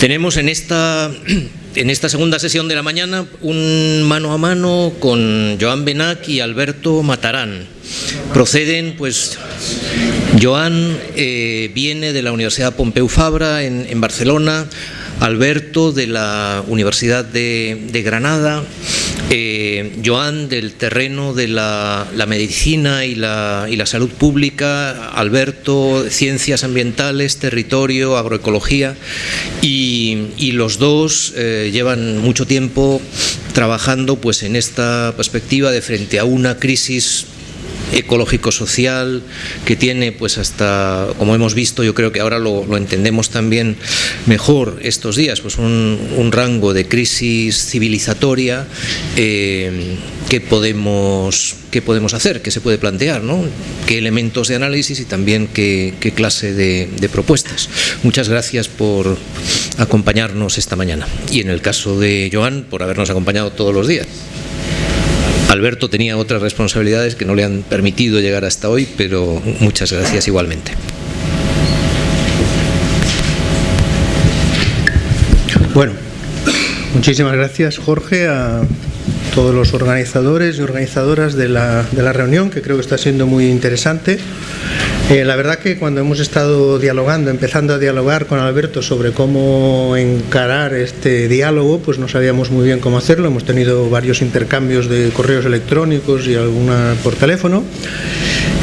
Tenemos en esta, en esta segunda sesión de la mañana un mano a mano con Joan Benac y Alberto Matarán. Proceden, pues, Joan eh, viene de la Universidad Pompeu Fabra en, en Barcelona, Alberto de la Universidad de, de Granada, eh, Joan del terreno de la, medicina y la, y la, salud pública, Alberto ciencias ambientales, territorio, agroecología y, y los dos eh, llevan mucho tiempo trabajando pues en esta perspectiva de frente a una crisis ecológico-social que tiene pues hasta, como hemos visto, yo creo que ahora lo, lo entendemos también mejor estos días, pues un, un rango de crisis civilizatoria eh, que podemos qué podemos hacer, qué se puede plantear, ¿no? qué elementos de análisis y también qué, qué clase de, de, propuestas. Muchas gracias por acompañarnos esta mañana y en el caso de Joan por habernos acompañado todos los días. Alberto tenía otras responsabilidades que no le han permitido llegar hasta hoy, pero muchas gracias igualmente. Bueno, muchísimas gracias Jorge a todos los organizadores y organizadoras de la, reunión, que creo que está siendo muy interesante. Eh, la verdad que cuando hemos estado dialogando, empezando a dialogar con Alberto sobre cómo encarar este diálogo, pues no sabíamos muy bien cómo hacerlo. Hemos tenido varios intercambios de correos electrónicos y alguna por teléfono.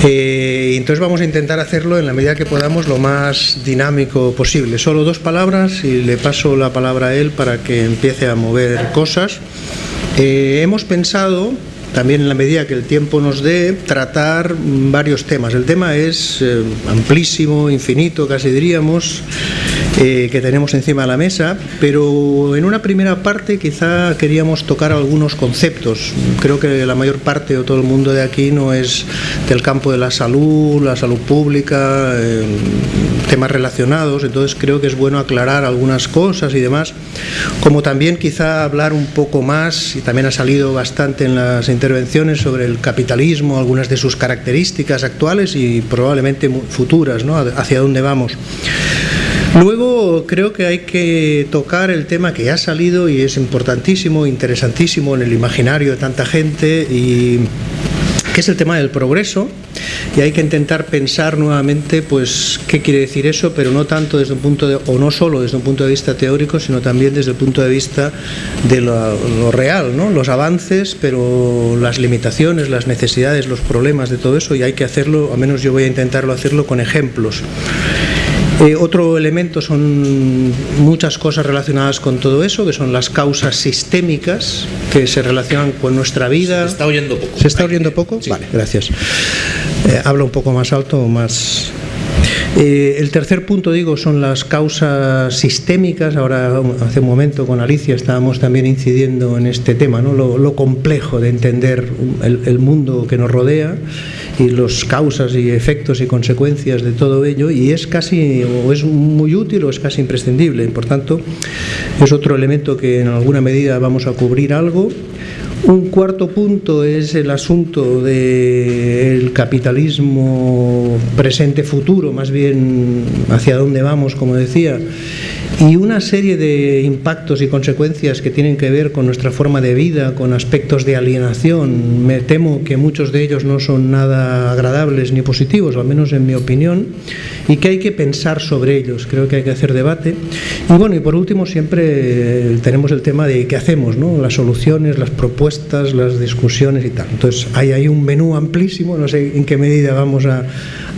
Eh, entonces vamos a intentar hacerlo en la medida que podamos lo más dinámico posible. Solo dos palabras y le paso la palabra a él para que empiece a mover cosas. Eh, hemos pensado también en la medida que el tiempo nos dé, tratar varios temas. El tema es eh, amplísimo, infinito, casi diríamos, eh, que tenemos encima de la mesa, pero en una primera parte quizá queríamos tocar algunos conceptos. Creo que la mayor parte o todo el mundo de aquí no es del campo de la salud, la salud pública, eh, temas relacionados, entonces creo que es bueno aclarar algunas cosas y demás, como también quizá hablar un poco más, y también ha salido bastante en las intervenciones sobre el capitalismo, algunas de sus características actuales y probablemente futuras, ¿no? hacia dónde vamos. Luego creo que hay que tocar el tema que ha salido y es importantísimo, interesantísimo en el imaginario de tanta gente y que es el tema del progreso y hay que intentar pensar nuevamente pues qué quiere decir eso, pero no tanto desde un punto de, o no solo desde un punto de vista teórico, sino también desde el punto de vista de lo, lo real, ¿no? los avances, pero las limitaciones, las necesidades, los problemas de todo eso y hay que hacerlo, al menos yo voy a intentarlo hacerlo con ejemplos. Eh, otro elemento son muchas cosas relacionadas con todo eso, que son las causas sistémicas que se relacionan con nuestra vida. Se está oyendo poco. ¿Se está oyendo poco? Sí. Vale, gracias. Eh, habla un poco más alto o más... Eh, el tercer punto, digo, son las causas sistémicas. Ahora, hace un momento con Alicia estábamos también incidiendo en este tema, ¿no? lo, lo complejo de entender el, el mundo que nos rodea y las causas y efectos y consecuencias de todo ello y es casi o es muy útil o es casi imprescindible. Por tanto es otro elemento que en alguna medida vamos a cubrir algo. Un cuarto punto es el asunto del capitalismo presente-futuro, más bien hacia dónde vamos, como decía, y una serie de impactos y consecuencias que tienen que ver con nuestra forma de vida, con aspectos de alienación. Me temo que muchos de ellos no son nada agradables ni positivos, al menos en mi opinión, y que hay que pensar sobre ellos. Creo que hay que hacer debate. Y bueno, y por último siempre tenemos el tema de qué hacemos, ¿no? las soluciones, las propuestas, las discusiones y tal. Entonces hay ahí un menú amplísimo, no sé en qué medida vamos a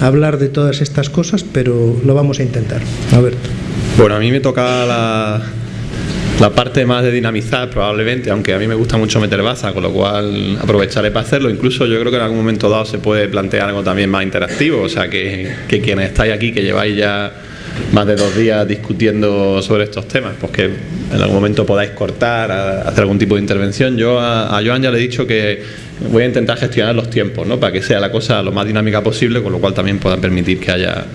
hablar de todas estas cosas, pero lo vamos a intentar. Alberto. Bueno, a mí me toca la, la, parte más de dinamizar probablemente, aunque a mí me gusta mucho meter baza, con lo cual aprovecharé para hacerlo. Incluso yo creo que en algún momento dado se puede plantear algo también más interactivo, o sea que, que quienes estáis aquí, que lleváis ya más de dos días discutiendo sobre estos temas, pues que en algún momento podáis cortar, hacer algún tipo de intervención. Yo a, a Joan ya le he dicho que voy a intentar gestionar los tiempos, ¿no? Para que sea la cosa lo más dinámica posible, con lo cual también puedan permitir que haya,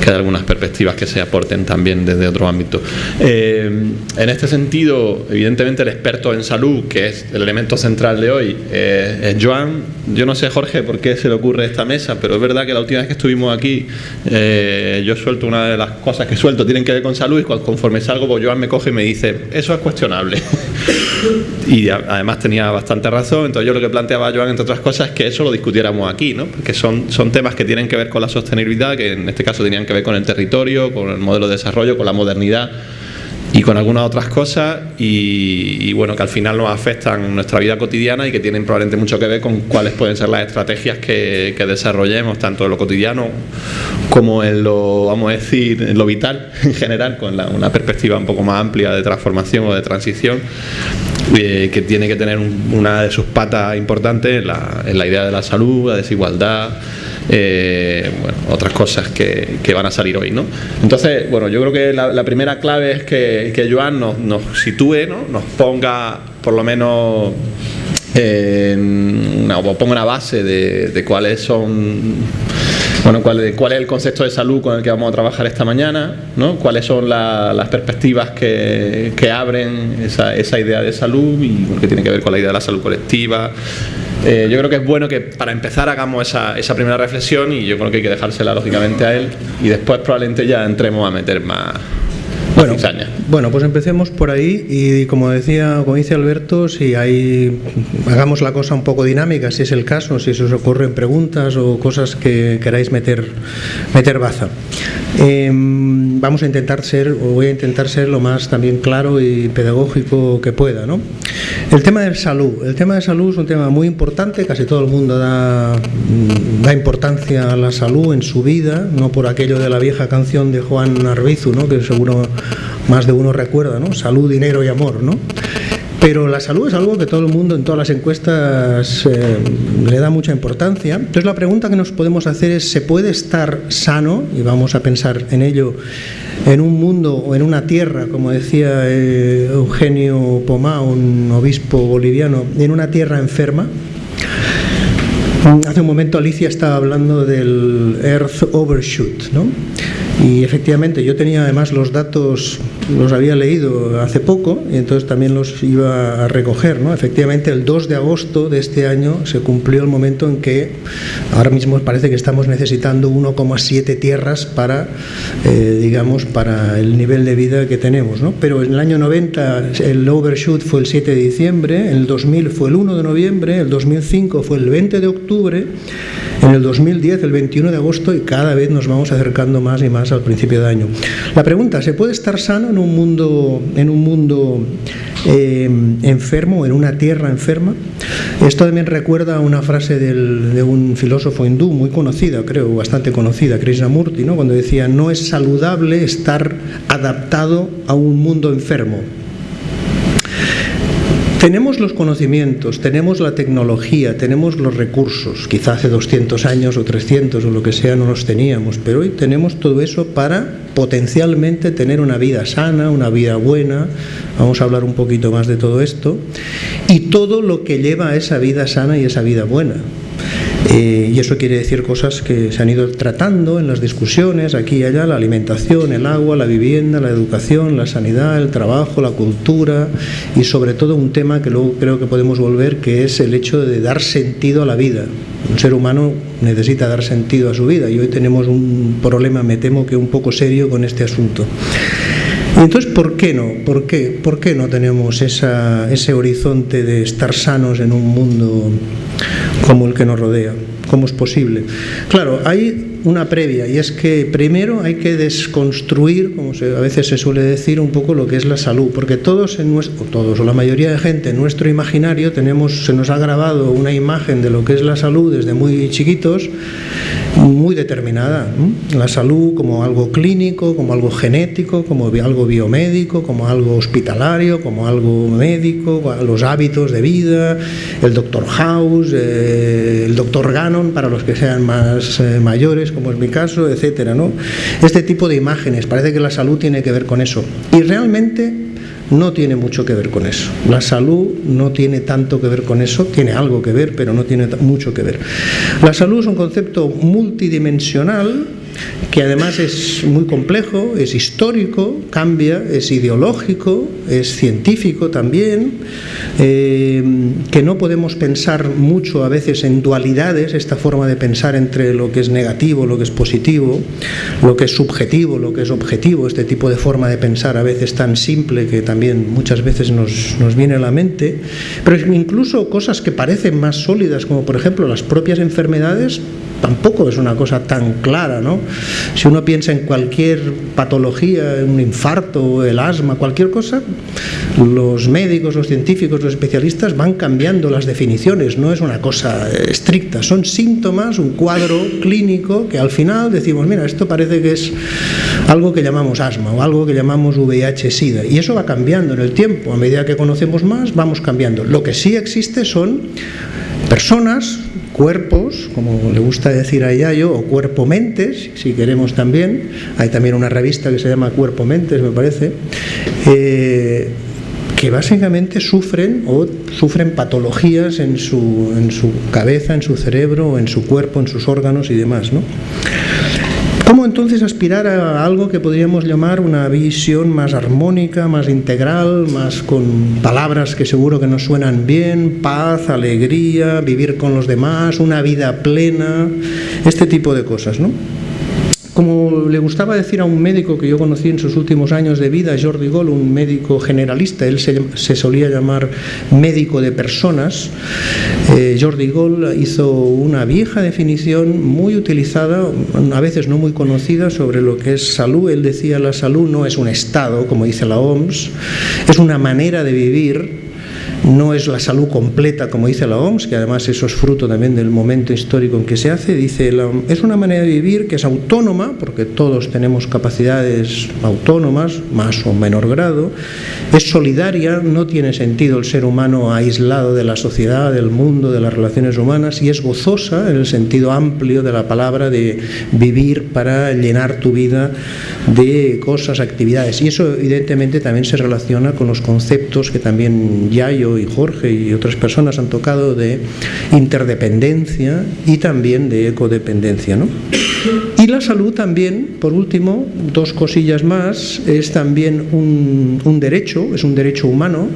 que haya algunas perspectivas que se aporten también desde otro ámbito. Eh, en este sentido, evidentemente el experto en salud, que es el elemento central de hoy, eh, es Joan. Yo no sé, Jorge, por qué se le ocurre esta mesa, pero es verdad que la última vez que estuvimos aquí, eh, yo suelto una de las cosas que suelto, tienen que ver con salud, y conforme salgo, pues Joan me coge y me dice, eso es cuestionable. y además tenía bastante razón, entonces yo lo que planteaba Joan, entre otras cosas, es que eso lo discutiéramos aquí, ¿no? porque son, son temas que tienen que ver con la sostenibilidad, que en este caso tenían que ver con el territorio, con el modelo de desarrollo, con la modernidad y con algunas otras cosas. Y, bueno que al final nos afectan nuestra vida cotidiana y que tienen probablemente mucho que ver con cuáles pueden ser las estrategias que, desarrollemos tanto en lo cotidiano como en lo vamos a decir en lo vital en general con una perspectiva un poco más amplia de transformación o de transición que tiene que tener una de sus patas importantes en la, en la idea de la salud, la desigualdad eh, bueno, otras cosas que, que, van a salir hoy. ¿no? Entonces, bueno, yo creo que la, primera clave es que, que Joan nos, sitúe, ¿no? nos ponga por lo menos o ponga una base de cuáles son bueno, ¿cuál, ¿cuál, es el concepto de salud con el que vamos a trabajar esta mañana? ¿no? ¿Cuáles son las perspectivas que, abren esa, esa, idea de salud y que tiene que ver con la idea de la salud colectiva? Eh, yo creo que es bueno que para empezar hagamos esa, esa primera reflexión y yo creo que hay que dejársela lógicamente a él y después probablemente ya entremos a meter más, bueno, bueno, pues empecemos por ahí y como decía, como dice Alberto, si hay, hagamos la cosa un poco dinámica, si es el caso, si se os ocurren preguntas o cosas que queráis meter, meter baza. Em, vamos a intentar ser, o voy a intentar ser lo más también claro y pedagógico que pueda. ¿no? El tema de salud. El tema de salud es un tema muy importante, casi todo el mundo da, da importancia a la salud en su vida, no por aquello de la vieja canción de Juan Arbizu, ¿no? que seguro más de uno recuerda, ¿no? Salud, dinero y amor, ¿no? Pero la salud es algo que todo el mundo en todas las encuestas eh, le da mucha importancia. Entonces la pregunta que nos podemos hacer es, ¿se puede estar sano? Y vamos a pensar en ello en un mundo o en una tierra, como decía eh, Eugenio Pomá, un obispo boliviano, en una tierra enferma. Hace un momento Alicia estaba hablando del Earth Overshoot, ¿no? Y efectivamente, yo tenía además los datos, los había leído hace poco y entonces también los iba a recoger. ¿no? Efectivamente, el 2 de agosto de este año se cumplió el momento en que ahora mismo parece que estamos necesitando 1,7 tierras para, eh, digamos, para el nivel de vida que tenemos. ¿no? Pero en el año 90 el overshoot fue el 7 de diciembre, en el 2000 fue el 1 de noviembre, el 2005 fue el 20 de octubre, en el 2010 el 21 de agosto y cada vez nos vamos acercando más y más al principio de año. La pregunta, ¿se puede estar sano en un mundo, en un mundo eh, enfermo, en una tierra enferma? Esto también recuerda una frase de un filósofo hindú muy conocida, creo, bastante conocida, Krishnamurti, ¿no? cuando decía, no es saludable estar adaptado a un mundo enfermo. Tenemos los conocimientos, tenemos la tecnología, tenemos los recursos. Quizá hace 200 años o 300 o lo que sea no los teníamos, pero hoy tenemos todo eso para potencialmente tener una vida sana, una vida buena. Vamos a hablar un poquito más de todo esto. Y todo lo que lleva a esa vida sana y esa vida buena. Eh, y eso quiere decir cosas que se han ido tratando en las discusiones aquí y allá, la alimentación, el agua, la vivienda, la educación, la sanidad, el trabajo, la cultura y sobre todo un tema que luego creo que podemos volver, que es el hecho de dar sentido a la vida. Un ser humano necesita dar sentido a su vida y hoy tenemos un problema, me temo que un poco serio con este asunto. Y entonces, ¿por qué no? ¿Por qué, ¿Por qué no tenemos esa, ese horizonte de estar sanos en un mundo como el que nos rodea? ¿Cómo es posible? Claro, hay una previa y es que primero hay que desconstruir, como a veces se suele decir, un poco lo que es la salud, porque todos en nuestro, todos o la mayoría de gente en nuestro imaginario tenemos, se nos ha grabado una imagen de lo que es la salud desde muy chiquitos muy determinada. La salud como algo clínico, como algo genético, como algo biomédico, como algo hospitalario, como algo médico, los hábitos de vida, el doctor House, eh, el doctor Gannon para los que sean más eh, mayores, como es mi caso, etcétera, ¿no? Este tipo de imágenes, parece que la salud tiene que ver con eso. Y realmente no tiene mucho que ver con eso. La salud no tiene tanto que ver con eso, tiene algo que ver, pero no tiene mucho que ver. La salud es un concepto multidimensional que además es muy complejo, es histórico, cambia, es ideológico, es científico también, eh, que no podemos pensar mucho a veces en dualidades, esta forma de pensar entre lo que es negativo, lo que es positivo, lo que es subjetivo, lo que es objetivo, este tipo de forma de pensar a veces tan simple que también muchas veces nos, nos viene a la mente, pero incluso cosas que parecen más sólidas, como por ejemplo las propias enfermedades, tampoco es una cosa tan clara, ¿no? Si uno piensa en cualquier patología, un infarto, el asma, cualquier cosa, los médicos, los científicos, los especialistas van cambiando las definiciones, no es una cosa estricta, son síntomas, un cuadro clínico que al final decimos, mira, esto parece que es algo que llamamos asma o algo que llamamos VIH-Sida y eso va cambiando en el tiempo, a medida que conocemos más vamos cambiando. Lo que sí existe son personas, cuerpos, como le gusta decir a Yayo, o cuerpo-mentes, si queremos también. Hay también una revista que se llama Cuerpo-mentes, me parece. Eh, que básicamente sufren o sufren patologías en su, en su cabeza, en su cerebro, en su cuerpo, en sus órganos y demás. ¿no? ¿Cómo entonces aspirar a algo que podríamos llamar una visión más armónica, más integral, más con palabras que seguro que nos suenan bien, paz, alegría, vivir con los demás, una vida plena, este tipo de cosas, ¿no? Como le gustaba decir a un médico que yo conocí en sus últimos años de vida, Jordi Gol, un médico generalista, él se, solía llamar médico de personas, eh, Jordi Gol hizo una vieja definición muy utilizada, a veces no muy conocida, sobre lo que es salud. Él decía la salud no es un estado, como dice la OMS, es una manera de vivir no es la salud completa, como dice la OMS, que además eso es fruto también del momento histórico en que se hace, dice, es una manera de vivir que es autónoma, porque todos tenemos capacidades autónomas, más o menor grado, es solidaria, no tiene sentido el ser humano aislado de la sociedad, del mundo, de las relaciones humanas, y es gozosa en el sentido amplio de la palabra de vivir para llenar tu vida de cosas, actividades. Y eso evidentemente también se relaciona con los conceptos que también Yayo y Jorge y otras personas han tocado de interdependencia y también de ecodependencia. ¿no? Y la salud también, por último, dos cosillas más, es también un, derecho, es un derecho humano.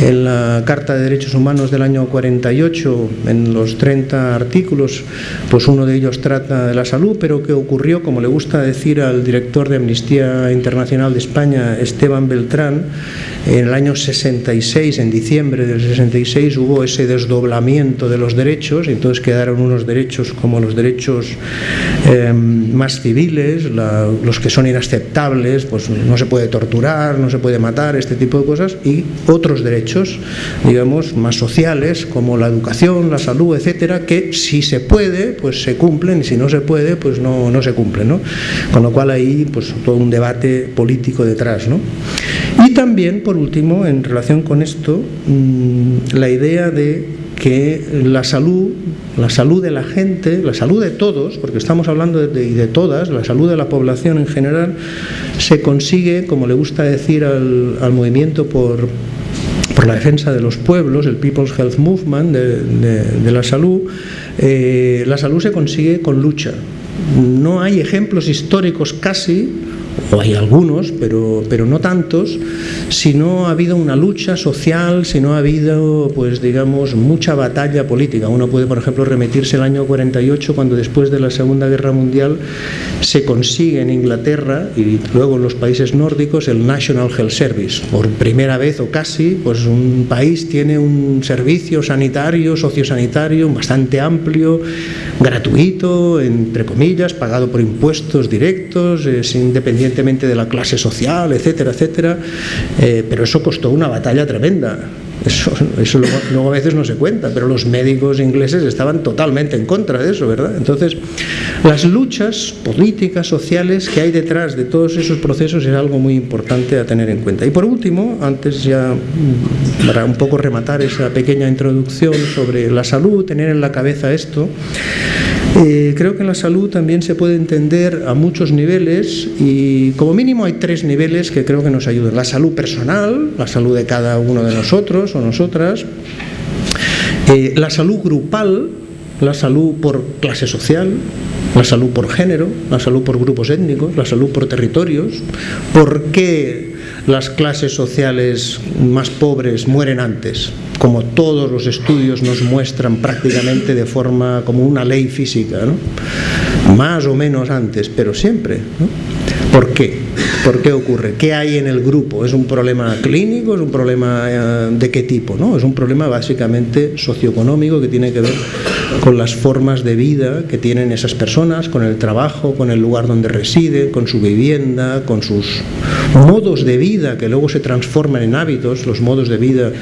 En la Carta de Derechos Humanos del año 48, en los 30 artículos, pues uno de ellos trata de la salud, pero que ocurrió, como le gusta decir al director de Amnistía Internacional de España, Esteban Beltrán, en el año 66, en diciembre del 66, hubo ese desdoblamiento de los derechos, y entonces quedaron unos derechos como los derechos em, más civiles, los que son inaceptables, pues no se puede torturar, no se puede matar, este tipo de cosas, y otros derechos, digamos, más sociales, como la educación, la salud, etcétera, que si se puede, pues se cumplen, y si no se puede, pues no, no se cumplen, ¿no? Con lo cual ahí, pues todo un debate político detrás, ¿no? Y también, por último, en relación con esto, mm, la idea de que la salud, la salud de la gente, la salud de todos, porque estamos hablando de, todas, la salud de la población en general, se consigue, como le gusta decir al, movimiento por, por la defensa de los pueblos, el People's Health Movement de, la salud, eh, la salud se consigue con lucha. No hay ejemplos históricos casi o hay algunos, pero, pero no tantos, si no ha habido una lucha social, si no ha habido, pues digamos, mucha batalla política. Uno puede, por ejemplo, remitirse al año 48, cuando después de la Segunda Guerra Mundial se consigue en Inglaterra y luego en los países nórdicos el National Health Service. Por primera vez o casi, pues un país tiene un servicio sanitario, sociosanitario bastante amplio, gratuito, entre comillas, pagado por impuestos directos, es independiente de la clase social, etcétera, etcétera, eh, pero eso costó una batalla tremenda. Eso, eso luego, a veces no se cuenta, pero los médicos ingleses estaban totalmente en contra de eso, ¿verdad? Entonces, las luchas políticas, sociales que hay detrás de todos esos procesos es algo muy importante a tener en cuenta. Y por último, antes ya mm, para un poco rematar esa pequeña introducción sobre la salud, tener en la cabeza esto, Eh, creo que la salud también se puede entender a muchos niveles y como mínimo hay tres niveles que creo que nos ayudan. La salud personal, la salud de cada uno de nosotros o nosotras, eh, la salud grupal, la salud por clase social, la salud por género, la salud por grupos étnicos, la salud por territorios, por qué las clases sociales más pobres mueren antes, como todos los estudios nos muestran prácticamente de forma como una ley física, ¿no? más o menos antes, pero siempre. ¿no? ¿Por qué? ¿Por qué ocurre? ¿Qué hay en el grupo? ¿Es un problema clínico? ¿Es un problema eh, de qué tipo? ¿no? Es un problema básicamente socioeconómico que tiene que ver con las formas de vida que tienen esas personas, con el trabajo, con el lugar donde residen, con su vivienda, con sus modos de vida que luego se transforman en hábitos, los modos de vida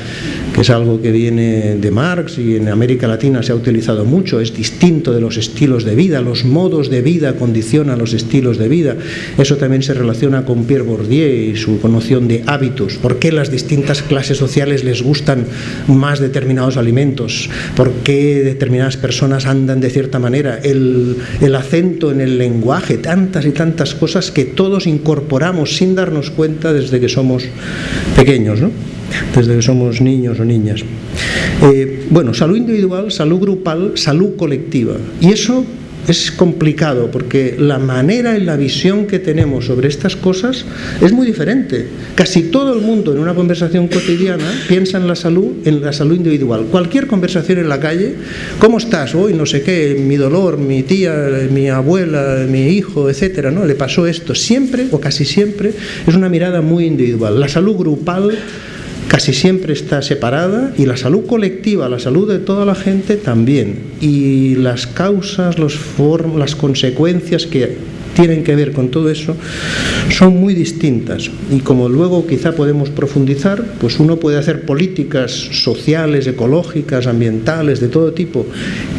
es algo que viene de Marx y en América Latina se ha utilizado mucho, es distinto de los estilos de vida, los modos de vida condicionan los estilos de vida. Eso también se relaciona con Pierre Bourdieu y su noción de hábitos. ¿Por qué las distintas clases sociales les gustan más determinados alimentos? ¿Por qué determinadas personas andan de cierta manera? El, el acento en el lenguaje, tantas y tantas cosas que todos incorporamos sin darnos cuenta desde que somos pequeños, ¿no? Desde que somos niños o niñas. Eh, bueno, salud individual, salud grupal, salud colectiva. Y eso es complicado porque la manera y la visión que tenemos sobre estas cosas es muy diferente. Casi todo el mundo en una conversación cotidiana piensa en la salud, en la salud individual. Cualquier conversación en la calle, ¿cómo estás? Hoy no sé qué, mi dolor, mi tía, mi abuela, mi hijo, etcétera, ¿no? Le pasó esto. Siempre o casi siempre es una mirada muy individual. La salud grupal casi siempre está separada y la salud colectiva, la salud de toda la gente también. Y las causas, los las consecuencias que tienen que ver con todo eso son muy distintas y como luego quizá podemos profundizar, pues uno puede hacer políticas sociales, ecológicas, ambientales, de todo tipo,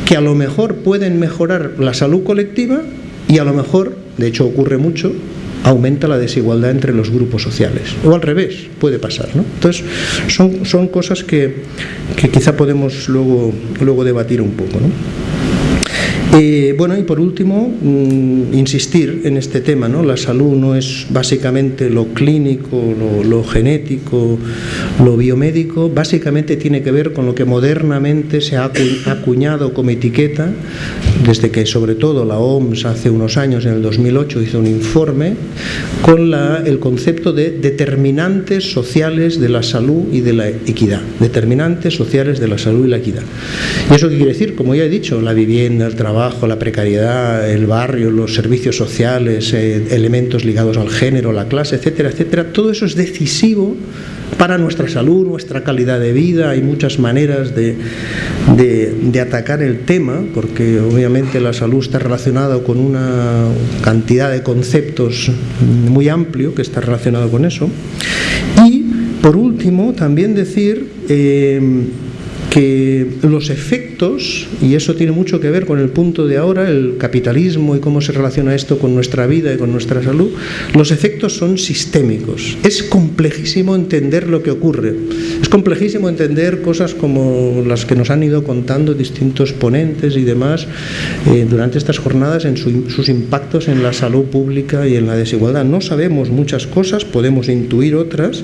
que a lo mejor pueden mejorar la salud colectiva y a lo mejor, de hecho ocurre mucho, aumenta la desigualdad entre los grupos sociales. O al revés, puede pasar. ¿no? Entonces, son, son cosas que, que quizá podemos luego, luego debatir un poco. ¿no? Eh, bueno, y por último, mm, insistir en este tema, ¿no? La salud no es básicamente lo clínico, lo, genético, lo biomédico, básicamente tiene que ver con lo que modernamente se ha acuñado como etiqueta, desde que sobre todo la OMS hace unos años, en el 2008, hizo un informe con la, el concepto de determinantes sociales de la salud y de la equidad. Determinantes sociales de la salud y la equidad. ¿Y eso qué quiere decir? Como ya he dicho, la vivienda, el trabajo, la precariedad, el barrio, los servicios sociales, eh, elementos ligados al género, la clase, etcétera, etcétera, todo eso es decisivo para nuestra salud, nuestra calidad de vida. Hay muchas maneras de, de, atacar el tema, porque obviamente la salud está relacionada con una cantidad de conceptos muy amplio que está relacionado con eso. Y, por último, también decir... Eh, que los efectos, y eso tiene mucho que ver con el punto de ahora, el capitalismo y cómo se relaciona esto con nuestra vida y con nuestra salud, los efectos son sistémicos. Es complejísimo entender lo que ocurre. Es complejísimo entender cosas como las que nos han ido contando distintos ponentes y demás eh, durante estas jornadas en sus impactos en la salud pública y en la desigualdad. No sabemos muchas cosas, podemos intuir otras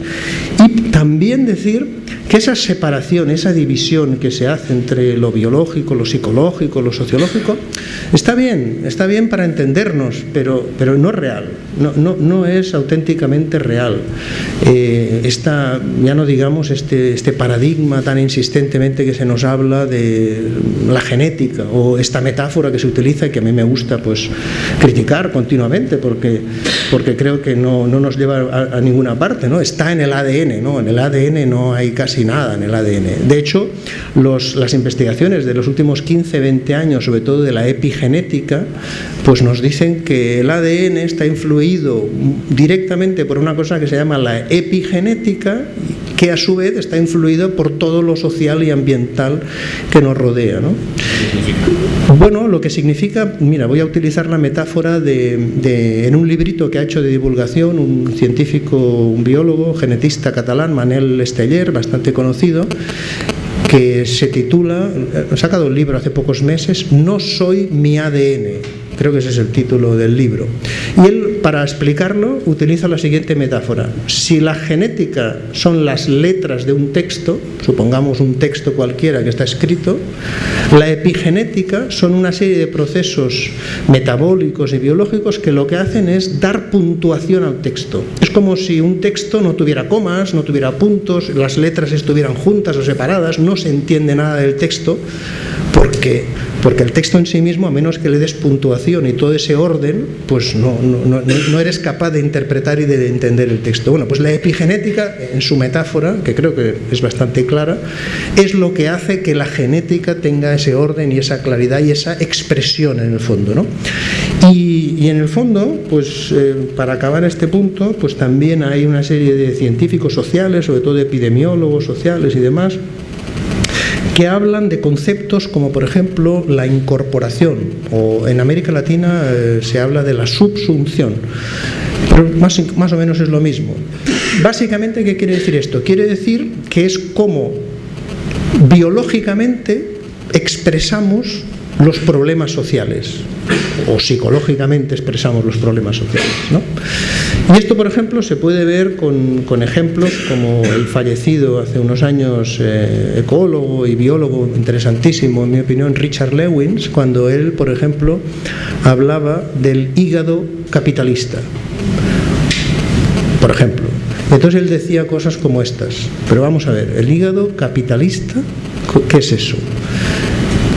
y también decir que esa separación, esa división que se hace entre lo biológico, lo psicológico, lo sociológico, está bien, está bien para entendernos, pero, pero no es real, no, no, no es auténticamente real. Eh, esta, ya no digamos este, este paradigma tan insistentemente que se nos habla de la genética o esta metáfora que se utiliza y que a mí me gusta pues criticar continuamente porque, porque creo que no, no nos lleva a, ninguna parte, ¿no? está en el ADN, ¿no? en el ADN no hay casi nada en el ADN. De hecho, las investigaciones de los últimos 15, 20 años, sobre todo de la epigenética, pues nos dicen que el ADN está influido directamente por una cosa que se llama la epigenética, que a su vez está influido por todo lo social y ambiental que nos rodea. Bueno, lo que significa, mira, voy a utilizar la metáfora de, en un librito que ha hecho de divulgación un científico, un biólogo, genetista catalán, Manel Esteller, bastante conocido, que se titula, ha sacado un libro hace pocos meses, No soy mi ADN Creo que ese es el título del libro. Y él, para explicarlo, utiliza la siguiente metáfora. Si la genética son las letras de un texto, supongamos un texto cualquiera que está escrito, la epigenética son una serie de procesos metabólicos y biológicos que lo que hacen es dar puntuación al texto. Es como si un texto no tuviera comas, no tuviera puntos, las letras estuvieran juntas o separadas, no se entiende nada del texto porque, porque el texto en sí mismo, a menos que le des puntuación y todo ese orden, pues no, no, no, eres capaz de interpretar y de entender el texto. Bueno, pues la epigenética, en su metáfora, que creo que es bastante clara, es lo que hace que la genética tenga ese orden y esa claridad y esa expresión en el fondo. ¿no? Y, en el fondo, pues eh, para acabar este punto, pues también hay una serie de científicos sociales, sobre todo epidemiólogos sociales y demás, que hablan de conceptos como por ejemplo la incorporación o en América Latina eh, se habla de la subsunción. Pero más, más o menos es lo mismo. Básicamente, ¿qué quiere decir esto? Quiere decir que es como biológicamente expresamos los problemas sociales o psicológicamente expresamos los problemas sociales. ¿no? Y esto, por ejemplo, se puede ver con, con ejemplos como el fallecido hace unos años eh, ecólogo y biólogo interesantísimo, en mi opinión, Richard Lewins, cuando él, por ejemplo, hablaba del hígado capitalista. Por ejemplo. Entonces él decía cosas como estas. Pero vamos a ver, el hígado capitalista, ¿qué es eso?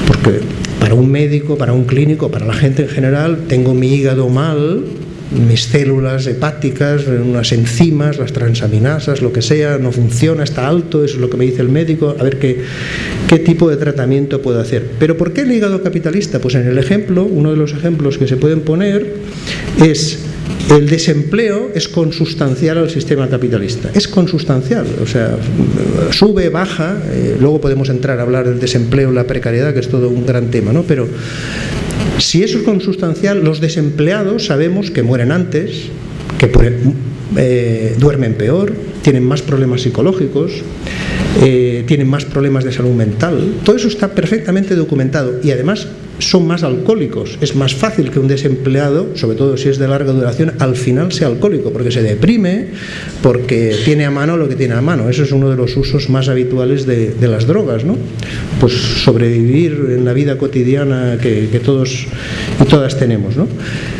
Porque para un médico, para un clínico, para la gente en general, tengo mi hígado mal, mis células hepáticas, unas enzimas, las transaminasas, lo que sea, no funciona, está alto, eso es lo que me dice el médico, a ver qué, qué tipo de tratamiento puedo hacer. Pero ¿por qué el hígado capitalista? Pues en el ejemplo, uno de los ejemplos que se pueden poner es el desempleo es consustancial al sistema capitalista, es consustancial, o sea, sube, baja, eh, luego podemos entrar a hablar del desempleo, la precariedad, que es todo un gran tema, ¿no? Pero si eso es consustancial, los desempleados sabemos que mueren antes, que eh, duermen peor, tienen más problemas psicológicos, eh, tienen más problemas de salud mental. Todo eso está perfectamente documentado y además son más alcohólicos. Es más fácil que un desempleado, sobre todo si es de larga duración, al final sea alcohólico, porque se deprime, porque tiene a mano lo que tiene a mano. Eso es uno de los usos más habituales de, las drogas, ¿no? Pues sobrevivir en la vida cotidiana que, que todos y todas tenemos, ¿no?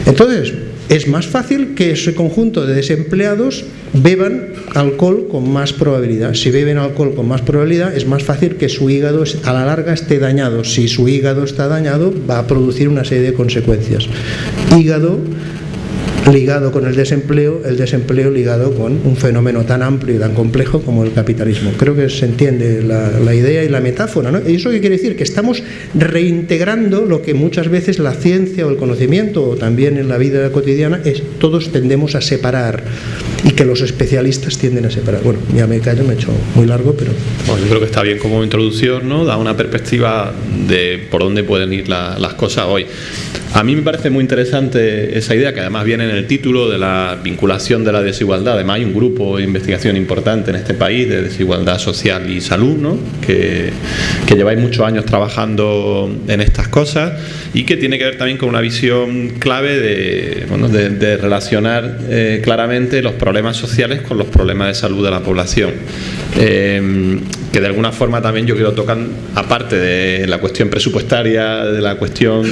Entonces, es más fácil que ese conjunto de desempleados beban alcohol con más probabilidad. Si beben alcohol con más probabilidad, es más fácil que su hígado a la larga esté dañado. Si su hígado está dañado, va a producir una serie de consecuencias. Hígado ligado con el desempleo, el desempleo ligado con un fenómeno tan amplio y tan complejo como el capitalismo. Creo que se entiende la, idea y la metáfora. ¿no? ¿Y eso qué quiere decir? Que estamos reintegrando lo que muchas veces la ciencia o el conocimiento o también en la vida cotidiana es, todos tendemos a separar y que los especialistas tienden a separar. Bueno, ya me callo, me he hecho muy largo, pero... Bueno, yo creo que está bien como introducción, ¿no? Da una perspectiva de por dónde pueden ir las cosas hoy. A mí me parece muy interesante esa idea, que además viene en el título de la vinculación de la desigualdad. Además hay un grupo de investigación importante en este país de desigualdad social y salud, ¿no? que, que lleváis muchos años trabajando en estas cosas y que tiene que ver también con una visión clave de, bueno, de, relacionar eh, claramente los problemas sociales con los problemas de salud de la población. Eh, que de alguna forma también yo quiero tocar, aparte de la cuestión presupuestaria, de la cuestión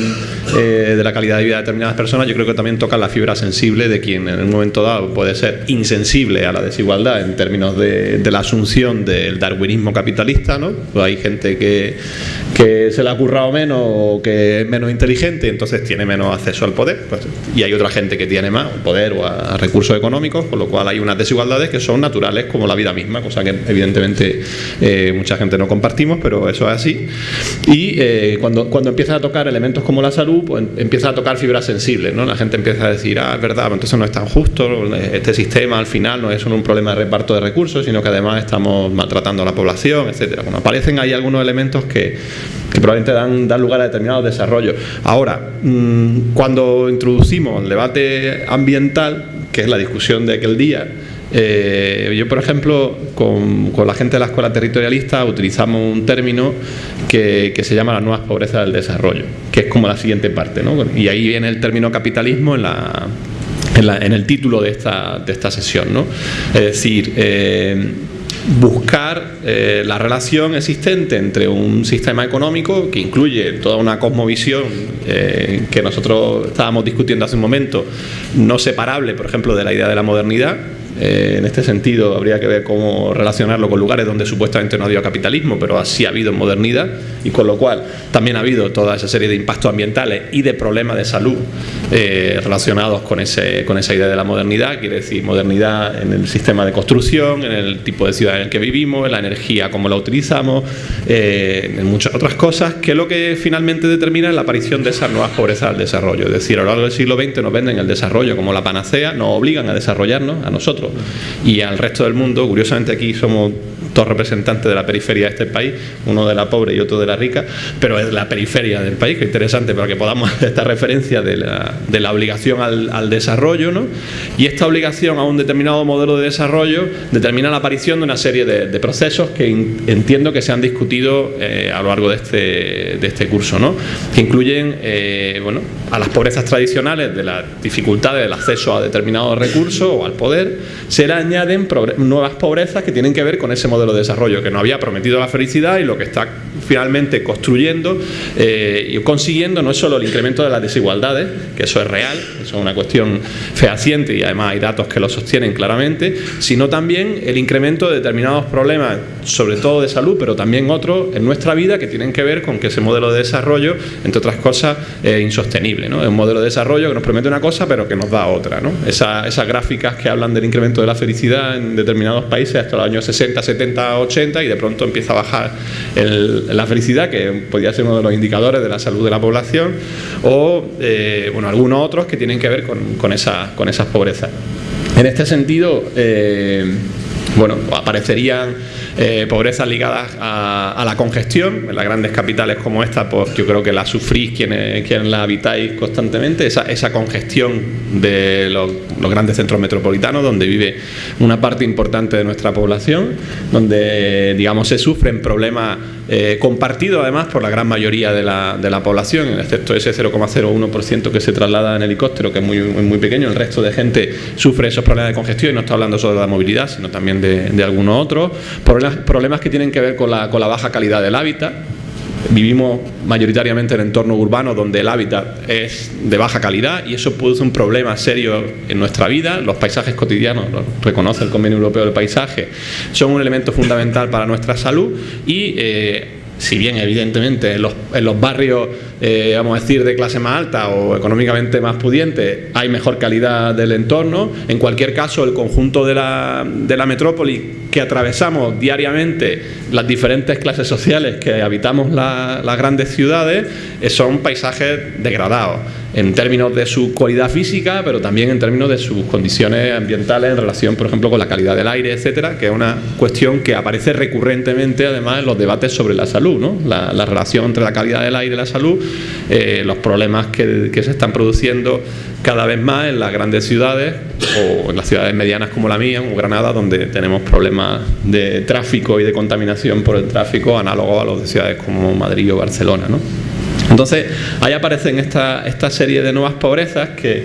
eh, de la calidad de vida de determinadas personas, yo creo que también toca la fibra sensible de quien en un momento dado puede ser insensible a la desigualdad en términos de, la asunción del darwinismo capitalista, ¿no? Pues hay gente que, que se le ha currado menos o que es menos inteligente, entonces tiene menos acceso al poder, pues, y hay otra gente que tiene más poder o a, recursos económicos, con lo cual hay unas desigualdades que son naturales como la vida misma, cosa que evidentemente... Eh, mucha gente no compartimos, pero eso es así. Y eh, cuando, cuando a tocar elementos como la salud, pues a tocar fibras sensibles, ¿no? La gente empieza a decir, ah, es verdad, pues entonces no es tan justo, este sistema al final no es solo un problema de reparto de recursos, sino que además estamos maltratando a la población, etcétera. Bueno, aparecen ahí algunos elementos que, que probablemente dan, dan, lugar a determinados desarrollos. Ahora, mm, cuando introducimos el debate ambiental, que es la discusión de aquel día, Eh, yo, por ejemplo, con, la gente de la escuela territorialista utilizamos un término que, se llama las nuevas pobrezas del desarrollo, que es como la siguiente parte, ¿no? Y ahí viene el término capitalismo en el título de esta, de esta sesión. ¿no? Es decir, eh, buscar eh, la relación existente entre un sistema económico que incluye toda una cosmovisión que nosotros estábamos discutiendo hace un momento, no separable, por ejemplo, de la idea de la modernidad, eh, en este sentido, habría que ver cómo relacionarlo con lugares donde supuestamente no ha habido capitalismo, pero así ha habido en modernidad, y con lo cual también ha habido toda esa serie de impactos ambientales y de problemas de salud eh, relacionados con, ese, con esa idea de la modernidad, quiere decir modernidad en el sistema de construcción, en el tipo de ciudad en el que vivimos, en la energía, cómo la utilizamos, eh, en muchas otras cosas, que lo que finalmente determina la aparición de esas nuevas pobrezas al desarrollo. Es decir, a lo largo del siglo XX nos venden el desarrollo como la panacea, nos obligan a desarrollarnos a nosotros y al resto del mundo. Curiosamente aquí somos dos representantes de la periferia de este país, uno de la pobre y otro de la rica, pero es la periferia del país, que es interesante para que podamos hacer esta referencia de la, de la obligación al, desarrollo, ¿no? y esta obligación a un determinado modelo de desarrollo determina la aparición de una serie de, procesos que entiendo que se han discutido eh, a lo largo de este, de este curso, ¿no? que incluyen eh, bueno, a las pobrezas tradicionales de las dificultades del acceso a determinados recursos o al poder, se le añaden nuevas pobrezas que tienen que ver con ese modelo de desarrollo que nos había prometido la felicidad y lo que está finalmente construyendo eh, y consiguiendo no es solo el incremento de las desigualdades, que eso es real, eso es una cuestión fehaciente y además hay datos que lo sostienen claramente, sino también el incremento de determinados problemas, sobre todo de salud, pero también otros en nuestra vida que tienen que ver con que ese modelo de desarrollo, entre otras cosas, es insostenible. ¿no? Es un modelo de desarrollo que nos promete una cosa pero que nos da otra. ¿no? esas gráficas que hablan del incremento de la felicidad en determinados países hasta los años 60, 70, 80 y de pronto empieza a bajar la felicidad, que podría ser uno de los indicadores de la salud de la población, o eh, bueno, algunos otros que tienen que ver con, con, esa, con esas pobrezas. En este sentido, eh, bueno, aparecerían eh, pobrezas ligadas a, la congestión, en las grandes capitales como esta, pues yo creo que la sufrís quienes, quienes la habitáis constantemente, esa, esa congestión de los, grandes centros metropolitanos, donde vive una parte importante de nuestra población, donde, digamos, se sufren problemas eh, compartidos además por la gran mayoría de la, de la población, excepto ese 0,01% que se traslada en helicóptero, que es muy, muy pequeño, el resto de gente sufre esos problemas de congestión y no está hablando solo de la movilidad, sino también de, de algunos otros. Problemas, problemas que tienen que ver con la, con la baja calidad del hábitat, Vivimos mayoritariamente en entornos urbanos donde el hábitat es de baja calidad y eso produce un problema serio en nuestra vida. Los paisajes cotidianos, lo reconoce el Convenio Europeo del Paisaje, son un elemento fundamental para nuestra salud y eh, si bien evidentemente en los, en los barrios, eh, vamos a decir, de clase más alta o económicamente más pudiente, hay mejor calidad del entorno, en cualquier caso el conjunto de la, de la metrópoli que atravesamos diariamente las diferentes clases sociales que habitamos las grandes ciudades eh, son paisajes degradados en términos de su cualidad física, pero también en términos de sus condiciones ambientales en relación, por ejemplo, con la calidad del aire, etcétera, que es una cuestión que aparece recurrentemente, además, en los debates sobre la salud, ¿no? la, relación entre la calidad del aire y la salud, eh, los problemas que, que se están produciendo cada vez más en las grandes ciudades o en las ciudades medianas como la mía, como Granada, donde tenemos problemas de tráfico y de contaminación por el tráfico análogos a los de ciudades como Madrid o Barcelona. ¿no? Entonces, ahí aparecen esta, esta serie de nuevas pobrezas que,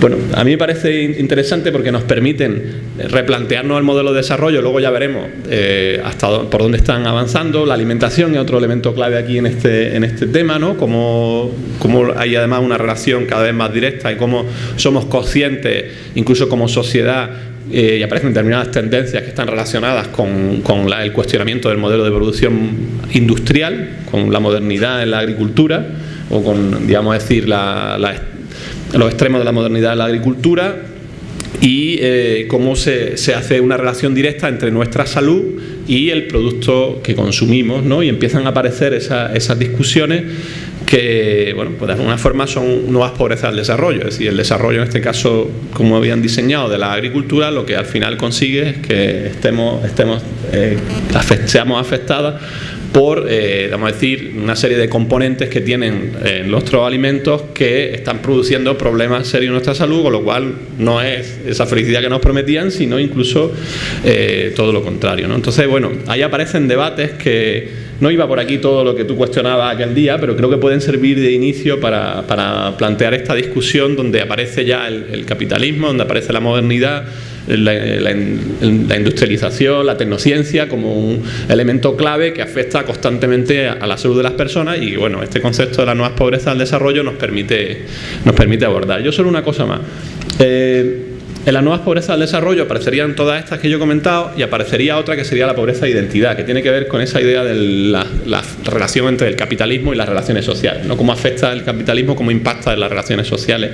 bueno, a mí me parece interesante porque nos permiten replantearnos el modelo de desarrollo, luego ya veremos eh, hasta por dónde están avanzando. La alimentación es otro elemento clave aquí en este, en este tema, ¿no? Cómo, cómo hay además una relación cada vez más directa y cómo somos conscientes, incluso como sociedad, eh, y aparecen determinadas tendencias que están relacionadas con, con el cuestionamiento del modelo de producción industrial, con la modernidad en la agricultura o con, digamos, decir, la, los extremos de la modernidad en la agricultura y eh, cómo se, se, hace una relación directa entre nuestra salud y el producto que consumimos, ¿no? Y empiezan a aparecer esas discusiones que, bueno, pues de alguna forma son nuevas pobrezas del desarrollo. Es decir, el desarrollo en este caso, como habían diseñado de la agricultura, lo que al final consigue es que estemos, estemos eh, seamos afectadas por, eh, vamos a decir, una serie de componentes que tienen eh, nuestros alimentos que están produciendo problemas serios en nuestra salud, con lo cual no es esa felicidad que nos prometían, sino incluso eh, todo lo contrario. ¿no? Entonces, bueno, ahí aparecen debates que no iba por aquí todo lo que tú cuestionabas aquel día, pero creo que pueden servir de inicio para, plantear esta discusión donde aparece ya el capitalismo, donde aparece la modernidad, la, industrialización, la tecnociencia como un elemento clave que afecta constantemente a, la salud de las personas y bueno, este concepto de la nueva pobreza del desarrollo nos permite, nos permite abordar. Yo solo una cosa más. Eh, en las nuevas pobrezas del desarrollo aparecerían todas estas que yo he comentado y aparecería otra que sería la pobreza de identidad, que tiene que ver con esa idea de la, relación entre el capitalismo y las relaciones sociales, ¿no? cómo afecta el capitalismo, cómo impacta en las relaciones sociales,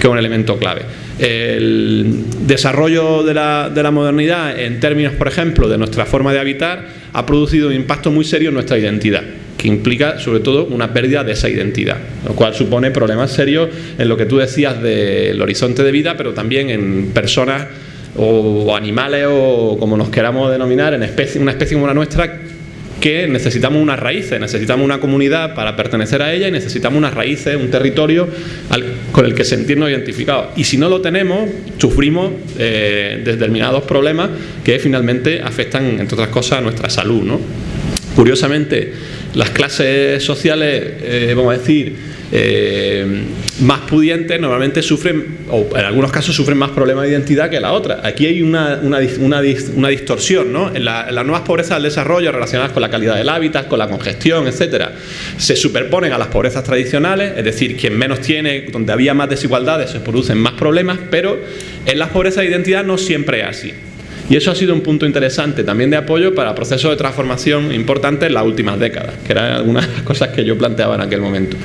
que es un elemento clave. El desarrollo de la, de la modernidad en términos, por ejemplo, de nuestra forma de habitar, ha producido un impacto muy serio en nuestra identidad implica sobre todo una pérdida de esa identidad, lo cual supone problemas serios en lo que tú decías del horizonte de vida, pero también en personas o animales o como nos queramos denominar, en especie, una especie como la nuestra que necesitamos unas raíces, necesitamos una comunidad para pertenecer a ella y necesitamos unas raíces, un territorio con el que sentirnos identificados. Y si no lo tenemos, sufrimos eh, determinados problemas que finalmente afectan, entre otras cosas, a nuestra salud. ¿no? Curiosamente, las clases sociales, eh, vamos a decir, eh, más pudientes normalmente sufren, o en algunos casos sufren más problemas de identidad que la otra. Aquí hay una, una, distorsión, ¿no? En, las nuevas pobrezas del desarrollo relacionadas con la calidad del hábitat, con la congestión, etcétera, se superponen a las pobrezas tradicionales, es decir, quien menos tiene, donde había más desigualdades, se producen más problemas, pero en las pobrezas de identidad no siempre es así. Y eso ha sido un punto interesante también de apoyo para procesos de transformación importantes en las últimas décadas, que eran algunas cosas que yo planteaba en aquel momento.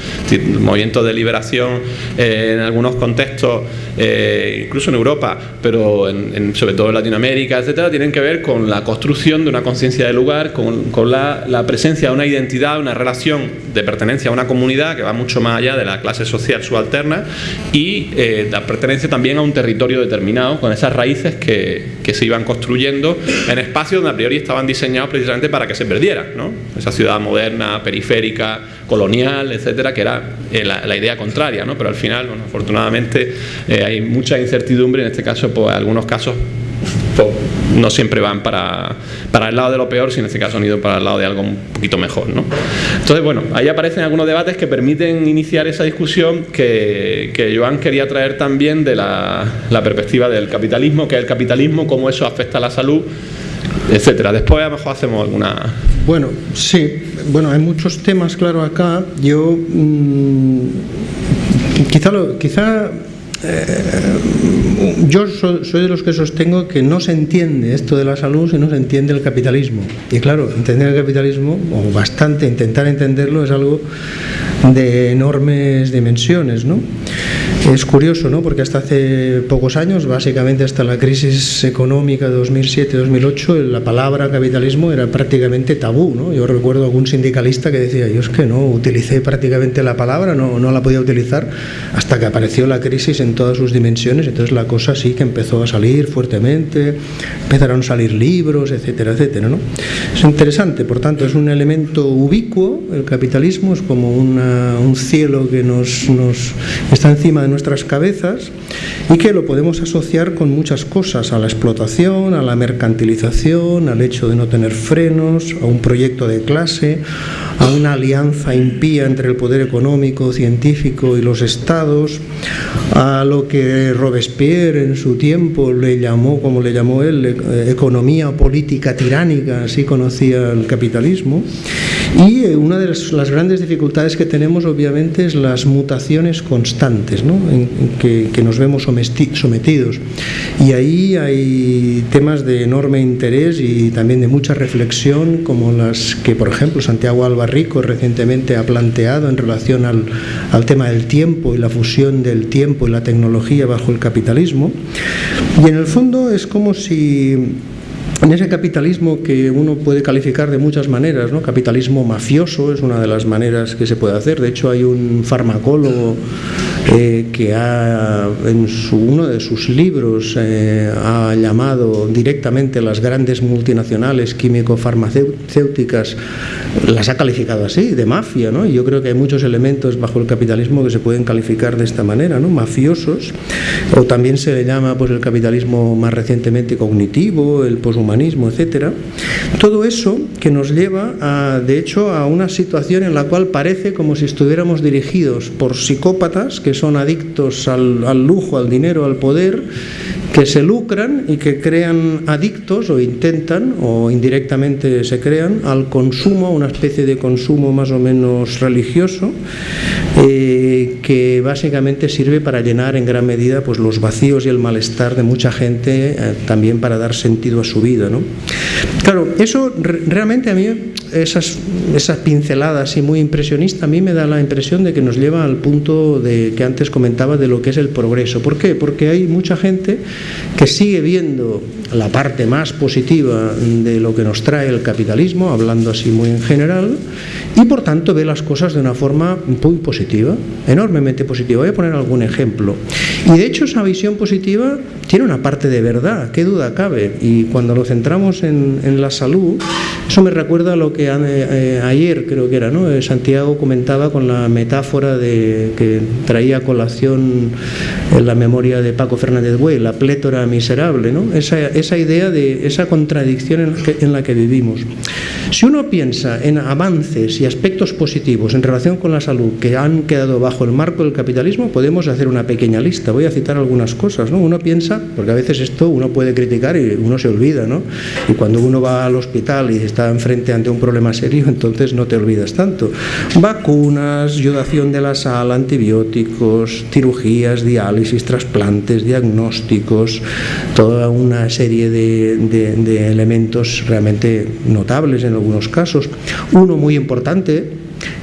Movimientos de liberación eh, en algunos contextos, eh, incluso en Europa, pero en, sobre todo en Latinoamérica, etcétera, tienen que ver con la construcción de una conciencia de lugar, con, la, presencia de una identidad, una relación de pertenencia a una comunidad que va mucho más allá de la clase social subalterna y eh, la pertenencia también a un territorio determinado, con esas raíces que, que se iban construyendo en espacios donde a priori estaban diseñados precisamente para que se perdieran, ¿no? Esa ciudad moderna, periférica, colonial, etcétera, que era eh, la, idea contraria, ¿no? Pero al final, bueno, afortunadamente, eh, hay mucha incertidumbre, en este caso, pues algunos casos no siempre van para, para, el lado de lo peor, sino en este caso han ido para el lado de algo un poquito mejor. ¿no? Entonces, bueno, ahí aparecen algunos debates que permiten iniciar esa discusión que, que Joan quería traer también de la, la, perspectiva del capitalismo, que es el capitalismo, cómo eso afecta a la salud, etcétera. Después a lo mejor hacemos alguna... Bueno, sí, bueno, hay muchos temas, claro, acá. Yo mmm, quizá, lo, quizá eh, yo soy de los que sostengo que no se entiende esto de la salud si no se entiende el capitalismo. Y claro, entender el capitalismo, o bastante intentar entenderlo, es algo de enormes dimensiones. ¿no? Es curioso, ¿no? porque hasta hace pocos años, básicamente hasta la crisis económica de 2007-2008, la palabra capitalismo era prácticamente tabú. ¿no? Yo recuerdo algún sindicalista que decía, yo es que no utilicé prácticamente la palabra, no, no la podía utilizar, hasta que apareció la crisis en todas sus dimensiones, entonces la cosa sí que empezó a salir fuertemente, empezaron a salir libros, etcétera, etcétera. ¿no? Es interesante, por tanto, es un elemento ubicuo, el capitalismo es como un cielo que nos, nos está encima de nuestras cabezas y que lo podemos asociar con muchas cosas, a la explotación, a la mercantilización, al hecho de no tener frenos, a un proyecto de clase, a una alianza impía entre el poder económico, científico y los estados, a lo que Robespierre en su tiempo le llamó, como le llamó él, e-, economía política tiránica, así conocía el capitalismo. Y eh, una de las grandes dificultades que tenemos obviamente es las mutaciones constantes ¿no? en, que, que, nos vemos sometidos. Y ahí hay temas de enorme interés y también de mucha reflexión, como las que, por ejemplo, Santiago Albarrico recientemente ha planteado en relación al, al tema del tiempo y la fusión del tiempo y la tecnología bajo el capitalismo. Y en el fondo es como si en ese capitalismo que uno puede calificar de muchas maneras, ¿no? capitalismo mafioso es una de las maneras que se puede hacer. De hecho, hay un farmacólogo eh, que ha, en uno de sus libros eh, ha llamado directamente las grandes multinacionales químico-farmacéuticas, las ha calificado así, de mafia, ¿no? Y yo creo que hay muchos elementos bajo el capitalismo que se pueden calificar de esta manera, ¿no? Mafiosos, o también se le llama pues el capitalismo más recientemente cognitivo, el poshumanismo, etcétera. Todo eso que nos lleva, a, de hecho, a una situación en la cual parece como si estuviéramos dirigidos por psicópatas que son adictos al, al lujo, al dinero, al poder, que se lucran y que crean adictos o intentan o indirectamente se crean al consumo, una especie de consumo más o menos religioso eh, que básicamente sirve para llenar en gran medida pues, los vacíos y el malestar de mucha gente, eh, también para dar sentido a su vida. ¿no? Claro, eso realmente a mí, esas, esas pinceladas y muy impresionista, a mí me da la impresión de que nos lleva al punto de, que antes comentaba de lo que es el progreso. ¿Por qué? Porque hay mucha gente que sigue viendo la parte más positiva de lo que nos trae el capitalismo, hablando así muy en general, y por tanto ve las cosas de una forma muy positiva, enormemente positiva. Voy a poner algún ejemplo. Y de hecho esa visión positiva tiene una parte de verdad, qué duda cabe. Y cuando lo centramos en, la salud, eso me recuerda a lo que eh, ayer creo que era, ¿no? Eh, Santiago comentaba con la metáfora de que traía colación en la memoria de Paco Fernández Güey, la plétora miserable, ¿no? Esa, esa idea de esa contradicción en, la que vivimos. Si uno piensa en avances y aspectos positivos en relación con la salud que han quedado bajo el marco del capitalismo, podemos hacer una pequeña lista. Voy a citar algunas cosas. ¿no? Uno piensa, porque a veces esto uno puede criticar y uno se olvida, ¿no? Y cuando uno va al hospital y está enfrente ante un problema serio, entonces no te olvidas tanto. Vacunas, yodación de la sal, antibióticos, cirugías, diálisis, trasplantes, diagnósticos, toda una serie de, de, elementos realmente notables en algunos casos. Uno muy importante,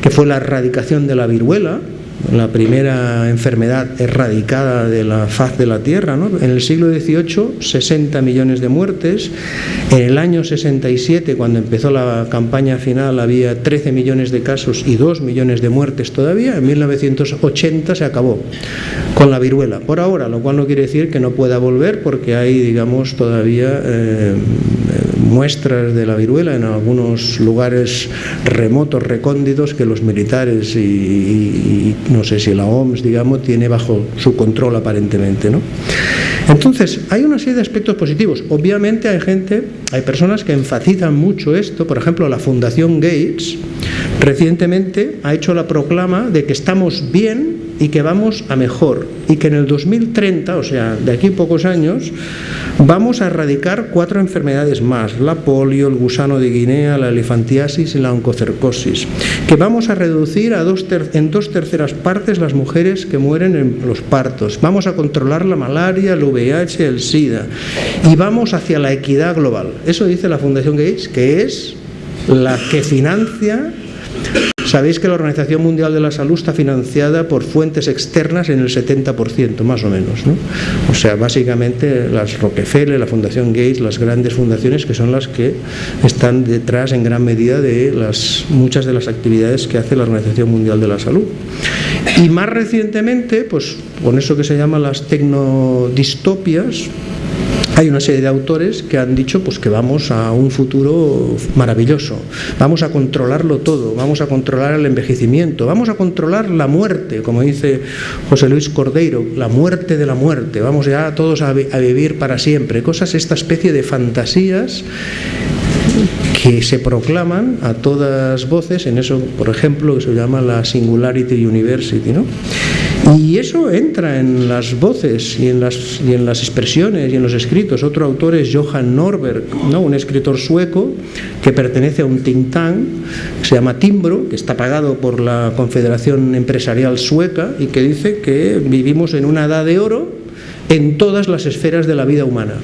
que fue la erradicación de la viruela, la primera enfermedad erradicada de la faz de la Tierra. ¿no? En el siglo XVIII, 60 millones de muertes. En el año 67, cuando empezó la campaña final, había 13 millones de casos y 2 millones de muertes todavía. En 1980 se acabó con la viruela. Por ahora, lo cual no quiere decir que no pueda volver, porque hay, digamos, todavía eh, muestras de la viruela en algunos lugares remotos, recónditos, que los militares y, no sé si la OMS, digamos, tiene bajo su control aparentemente. ¿no? Entonces, hay una serie de aspectos positivos. Obviamente hay gente, hay personas que enfatizan mucho esto, por ejemplo, la Fundación Gates recientemente ha hecho la proclama de que estamos bien y que vamos a mejor y que en el 2030, o sea, de aquí a pocos años, vamos a erradicar cuatro enfermedades más, la polio, el gusano de Guinea, la elefantiasis y la oncocercosis, que vamos a reducir a dos en dos terceras partes las mujeres que mueren en los partos, vamos a controlar la malaria, el VIH, el SIDA y vamos hacia la equidad global. Eso dice la Fundación Gates, que es la que financia Sabéis que la Organización Mundial de la Salud está financiada por fuentes externas en el 70%, más o menos. ¿no? O sea, básicamente las Rockefeller, la Fundación Gates, las grandes fundaciones que son las que están detrás en gran medida de las, muchas de las actividades que hace la Organización Mundial de la Salud. Y más recientemente, pues con eso que se llama las tecnodistopias, hay una serie de autores que han dicho pues, que vamos a un futuro maravilloso, vamos a controlarlo todo, vamos a controlar el envejecimiento, vamos a controlar la muerte, como dice José Luis Cordeiro, la muerte de la muerte, vamos ya todos a, a vivir para siempre, cosas, esta especie de fantasías que se proclaman a todas voces en eso, por ejemplo, que se llama la Singularity University, ¿no? Y eso entra en las voces y en las, y en las expresiones y en los escritos. Otro autor es Johan Norberg, ¿no? un escritor sueco que pertenece a un think tank, se llama Timbro, que está pagado por la Confederación Empresarial Sueca y que dice que vivimos en una edad de oro en todas las esferas de la vida humana.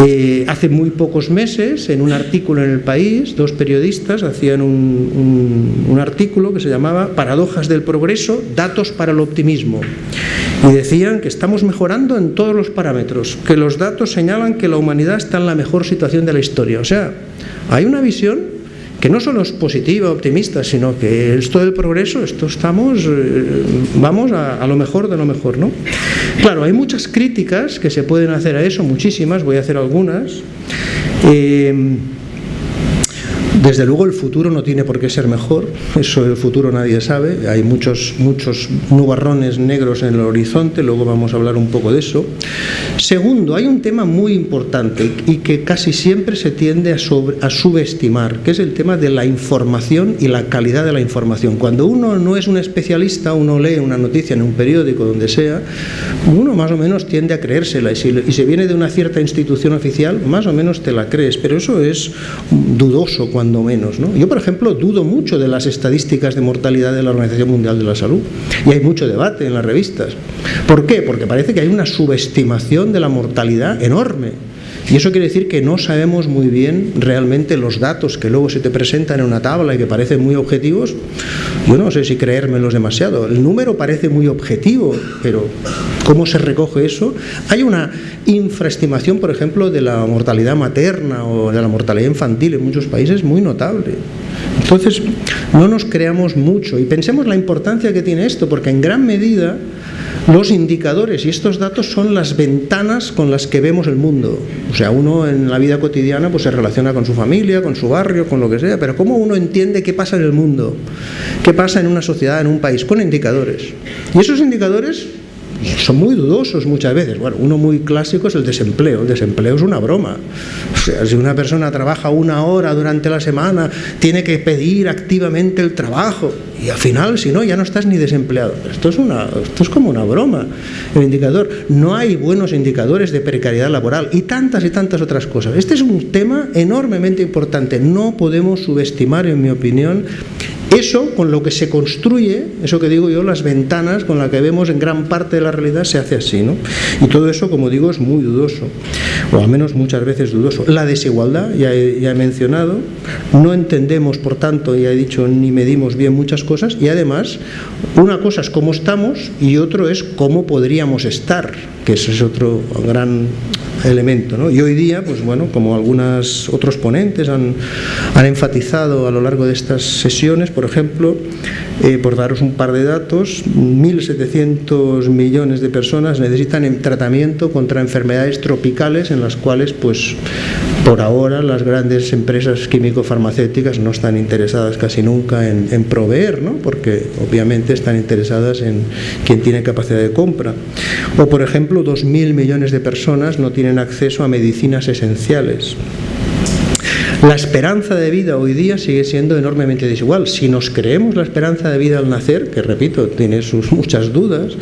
Eh, hace muy pocos meses, en un artículo en El País, dos periodistas hacían un, un, un, artículo que se llamaba Paradojas del progreso, datos para el optimismo. Y decían que estamos mejorando en todos los parámetros, que los datos señalan que la humanidad está en la mejor situación de la historia. O sea, hay una visión que no solo es positiva, optimista, sino que esto del progreso, esto estamos, eh, vamos a, lo mejor de lo mejor, ¿no? Claro, hay muchas críticas que se pueden hacer a eso, muchísimas, voy a hacer algunas. Eh, desde luego el futuro no tiene por qué ser mejor, eso el futuro nadie sabe, hay muchos, muchos nubarrones negros en el horizonte, luego vamos a hablar un poco de eso. Segundo, hay un tema muy importante y que casi siempre se tiende a, subestimar, que es el tema de la información y la calidad de la información. Cuando uno no es un especialista, uno lee una noticia en un periódico, donde sea, uno más o menos tiende a creérsela y si, y si viene de una cierta institución oficial, más o menos te la crees, pero eso es dudoso cuando menos. ¿no? Yo, por ejemplo, dudo mucho de las estadísticas de mortalidad de la Organización Mundial de la Salud y hay mucho debate en las revistas. ¿Por qué? Porque parece que hay una subestimación de la mortalidad enorme. Y eso quiere decir que no sabemos muy bien realmente los datos que luego se te presentan en una tabla y que parecen muy objetivos. Yo no sé si creérmelos demasiado. El número parece muy objetivo, pero ¿cómo se recoge eso? Hay una infraestimación, por ejemplo, de la mortalidad materna o de la mortalidad infantil en muchos países muy notable. Entonces, no nos creamos mucho y pensemos la importancia que tiene esto, porque en gran medida los indicadores y estos datos son las ventanas con las que vemos el mundo. O sea, uno en la vida cotidiana pues se relaciona con su familia, con su barrio, con lo que sea, pero ¿cómo uno entiende qué pasa en el mundo? ¿Qué pasa en una sociedad, en un país? Con indicadores. Y esos indicadores son muy dudosos muchas veces. Bueno, uno muy clásico es el desempleo. El desempleo es una broma. O sea, si una persona trabaja una hora durante la semana, tiene que pedir activamente el trabajo y al final, si no, ya no estás ni desempleado. Esto es, una, esto es como una broma. El indicador, no hay buenos indicadores de precariedad laboral y tantas y tantas otras cosas. Este es un tema enormemente importante. No podemos subestimar, en mi opinión, eso con lo que se construye, eso que digo yo, las ventanas con las que vemos en gran parte de la realidad se hace así, ¿no? Y todo eso, como digo, es muy dudoso, o al menos muchas veces dudoso. La desigualdad, ya he, mencionado, no entendemos, por tanto, ya he dicho, ni medimos bien muchas cosas, y además, una cosa es cómo estamos y otro es cómo podríamos estar, que ese es otro gran elemento. ¿no? Y hoy día, pues bueno, como algunos otros ponentes han, han, enfatizado a lo largo de estas sesiones, por ejemplo, eh, por daros un par de datos, 1.700 millones de personas necesitan tratamiento contra enfermedades tropicales en las cuales, pues, por ahora las grandes empresas químico-farmacéuticas no están interesadas casi nunca en, proveer, ¿no? porque obviamente están interesadas en quien tiene capacidad de compra. O, por ejemplo, 2.000 millones de personas no tienen acceso a medicinas esenciales. La esperanza de vida hoy día sigue siendo enormemente desigual. Si nos creemos la esperanza de vida al nacer, que repito, tiene sus muchas dudas,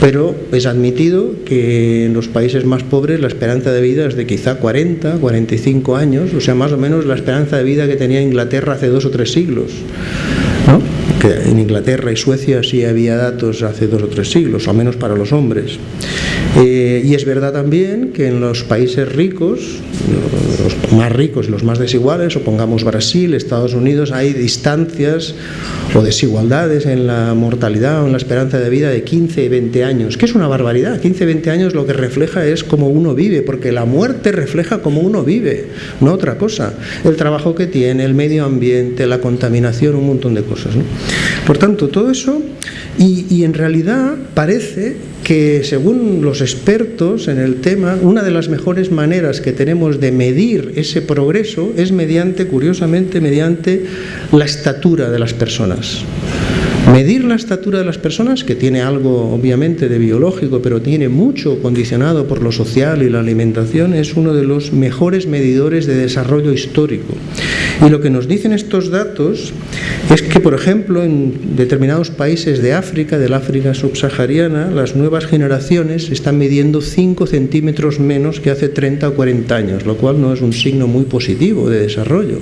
pero es admitido que en los países más pobres la esperanza de vida es de quizá 40, 45 años, o sea, más o menos la esperanza de vida que tenía Inglaterra hace dos o tres siglos. en Inglaterra y Suecia sí había datos hace dos o tres siglos, al menos para los hombres. Eh, y es verdad también que en los países ricos, los más ricos y los más desiguales, o pongamos Brasil, Estados Unidos, hay distancias o desigualdades en la mortalidad o en la esperanza de vida de 15 y 20 años, que es una barbaridad. 15 y 20 años lo que refleja es cómo uno vive, porque la muerte refleja cómo uno vive, no otra cosa. El trabajo que tiene, el medio ambiente, la contaminación, un montón de cosas. Por tanto, todo eso, y en realidad parece que según los expertos en el tema, una de las mejores maneras que tenemos de medir ese progreso es mediante, curiosamente, mediante la estatura de las personas. Medir la estatura de las personas, que tiene algo obviamente de biológico, pero tiene mucho condicionado por lo social y la alimentación, es uno de los mejores medidores de desarrollo histórico. Y lo que nos dicen estos datos es que, por ejemplo, en determinados países de África, del África subsahariana, las nuevas generaciones están midiendo 5 centímetros menos que hace 30 o 40 años, lo cual no es un signo muy positivo de desarrollo.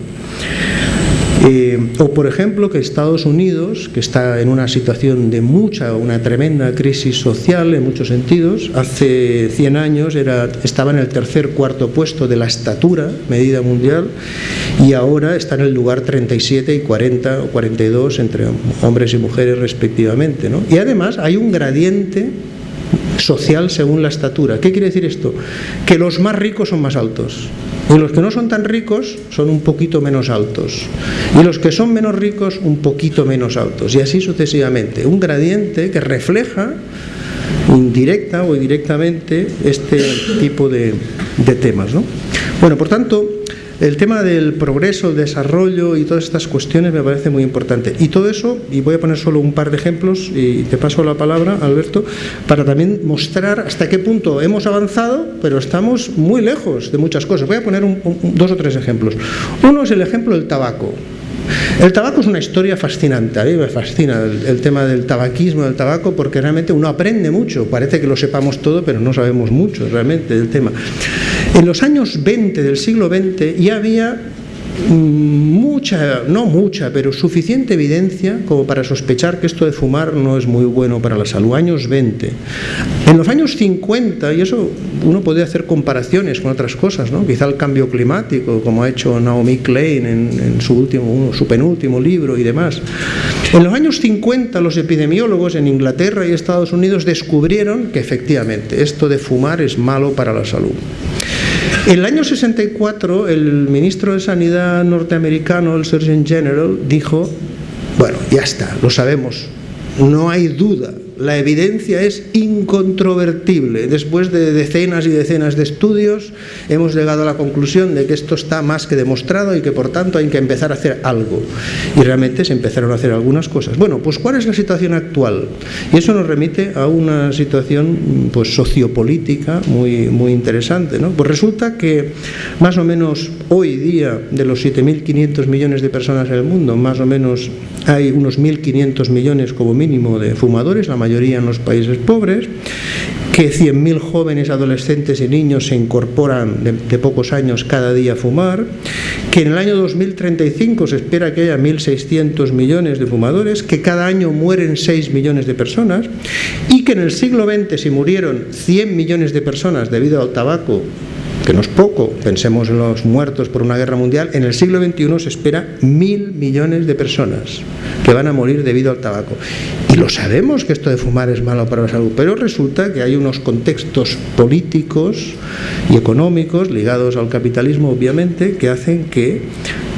Eh, o por ejemplo que Estados Unidos, que está en una situación de mucha, una tremenda crisis social en muchos sentidos, hace 100 años era, estaba en el tercer cuarto puesto de la estatura medida mundial y ahora está en el lugar 37 y 40 o 42 entre hombres y mujeres respectivamente. ¿no? Y además hay un gradiente social según la estatura. ¿Qué quiere decir esto? Que los más ricos son más altos Y los que no son tan ricos son un poquito menos altos. Y los que son menos ricos un poquito menos altos. Y así sucesivamente. Un gradiente que refleja indirecta o indirectamente este tipo de, de temas. ¿no? Bueno, por tanto, el tema del progreso, el desarrollo y todas estas cuestiones me parece muy importante. Y todo eso, y voy a poner solo un par de ejemplos y te paso la palabra, Alberto, para también mostrar hasta qué punto hemos avanzado, pero estamos muy lejos de muchas cosas. Voy a poner dos o tres ejemplos. Uno es el ejemplo del tabaco. El tabaco es una historia fascinante, a mí me fascina el, tema del tabaquismo, del tabaco, porque realmente uno aprende mucho, parece que lo sepamos todo, pero no sabemos mucho realmente del tema. En los años 20 del siglo XX ya había mucha, no mucha, pero suficiente evidencia como para sospechar que esto de fumar no es muy bueno para la salud. Años 20. En los años 50, y eso uno puede hacer comparaciones con otras cosas, ¿no? quizá el cambio climático, como ha hecho Naomi Klein en, su, último, su penúltimo libro y demás. En los años 50 los epidemiólogos en Inglaterra y Estados Unidos descubrieron que efectivamente esto de fumar es malo para la salud. El año 64, el ministro de Sanidad norteamericano, el Surgeon General, dijo, bueno, ya está, lo sabemos, no hay duda la evidencia es incontrovertible. Después de decenas y decenas de estudios hemos llegado a la conclusión de que esto está más que demostrado y que por tanto hay que empezar a hacer algo. Y realmente se empezaron a hacer algunas cosas. Bueno, pues ¿cuál es la situación actual? Y eso nos remite a una situación pues, sociopolítica muy, muy interesante. ¿no? Pues resulta que más o menos hoy día de los 7.500 millones de personas en el mundo, más o menos hay unos 1.500 millones como mínimo de fumadores, la mayoría en los países pobres, que 100.000 jóvenes, adolescentes y niños se incorporan de, pocos años cada día a fumar, que en el año 2035 se espera que haya 1.600 millones de fumadores, que cada año mueren 6 millones de personas y que en el siglo XX si murieron 100 millones de personas debido al tabaco que no es poco, pensemos en los muertos por una guerra mundial, en el siglo XXI se espera mil millones de personas que van a morir debido al tabaco. Y lo sabemos que esto de fumar es malo para la salud, pero resulta que hay unos contextos políticos y económicos ligados al capitalismo, obviamente, que hacen que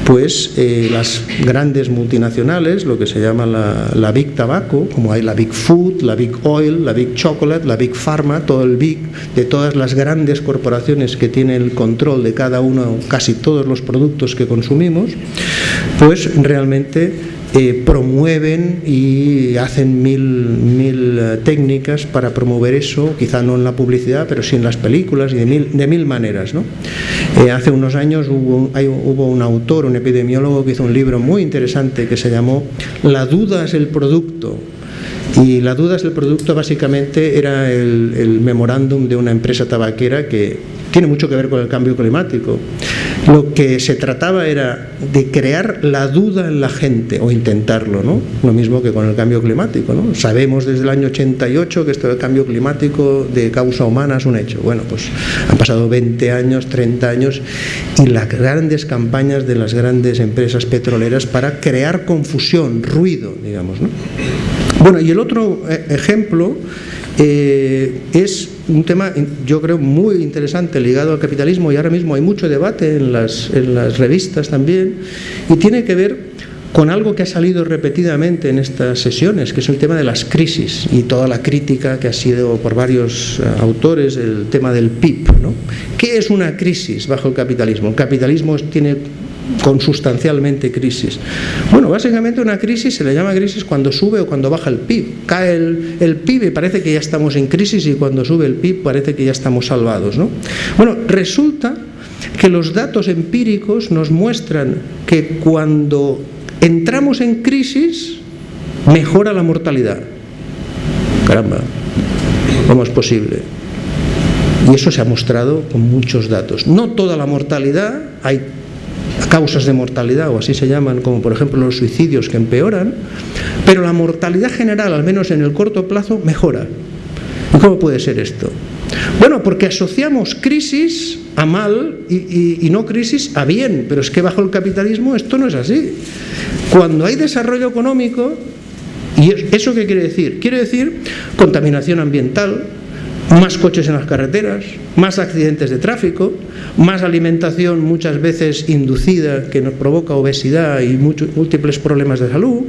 pues las grandes multinacionales, lo que se llama la, Big Tobacco, como hay la Big Food, la Big Oil, la Big Chocolate, la Big Pharma, todo el Big, de todas las grandes corporaciones que tienen el control de cada uno, casi todos los productos que consumimos, pues realmente eh, promueven y hacen mil, mil eh, técnicas para promover eso, quizá no en la publicidad, pero sí en las películas y de mil, de mil maneras. ¿no? Eh, hace unos años hubo, un autor, un epidemiólogo, que hizo un libro muy interesante que se llamó La duda es el producto. Y la duda es el producto básicamente era el, el memorándum de una empresa tabaquera que tiene mucho que ver con el cambio climático. Lo que se trataba era de crear la duda en la gente, o intentarlo, ¿no? Lo mismo que con el cambio climático, ¿no? Sabemos desde el año 88 que esto del cambio climático de causa humana es un hecho. Bueno, pues han pasado 20 años, 30 años, y las grandes campañas de las grandes empresas petroleras para crear confusión, ruido, digamos, ¿no? Bueno, y el otro eh, ejemplo eh, es un tema, yo creo, muy interesante ligado al capitalismo y ahora mismo hay mucho debate en las, en las revistas también y tiene que ver con algo que ha salido repetidamente en estas sesiones, que es el tema de las crisis y toda la crítica que ha sido por varios eh, autores, el tema del PIB. ¿no? ¿Qué es una crisis bajo el capitalismo? El capitalismo tiene consustancialmente crisis. Bueno, básicamente una crisis se le llama crisis cuando sube o cuando baja el PIB. Cae el, PIB y parece que ya estamos en crisis y cuando sube el PIB parece que ya estamos salvados. ¿no? Bueno, resulta que los datos empíricos nos muestran que cuando entramos en crisis mejora la mortalidad. Caramba, ¿cómo es posible? Y eso se ha mostrado con muchos datos. No toda la mortalidad, hay causas de mortalidad, o así se llaman, como por ejemplo los suicidios que empeoran, pero la mortalidad general, al menos en el corto plazo, mejora. ¿Y cómo puede ser esto? Bueno, porque asociamos crisis a mal y, y, no crisis a bien, pero es que bajo el capitalismo esto no es así. Cuando hay desarrollo económico, ¿y eso qué quiere decir? Quiere decir contaminación ambiental, más coches en las carreteras, más accidentes de tráfico, más alimentación muchas veces inducida que nos provoca obesidad y múltiples problemas de salud,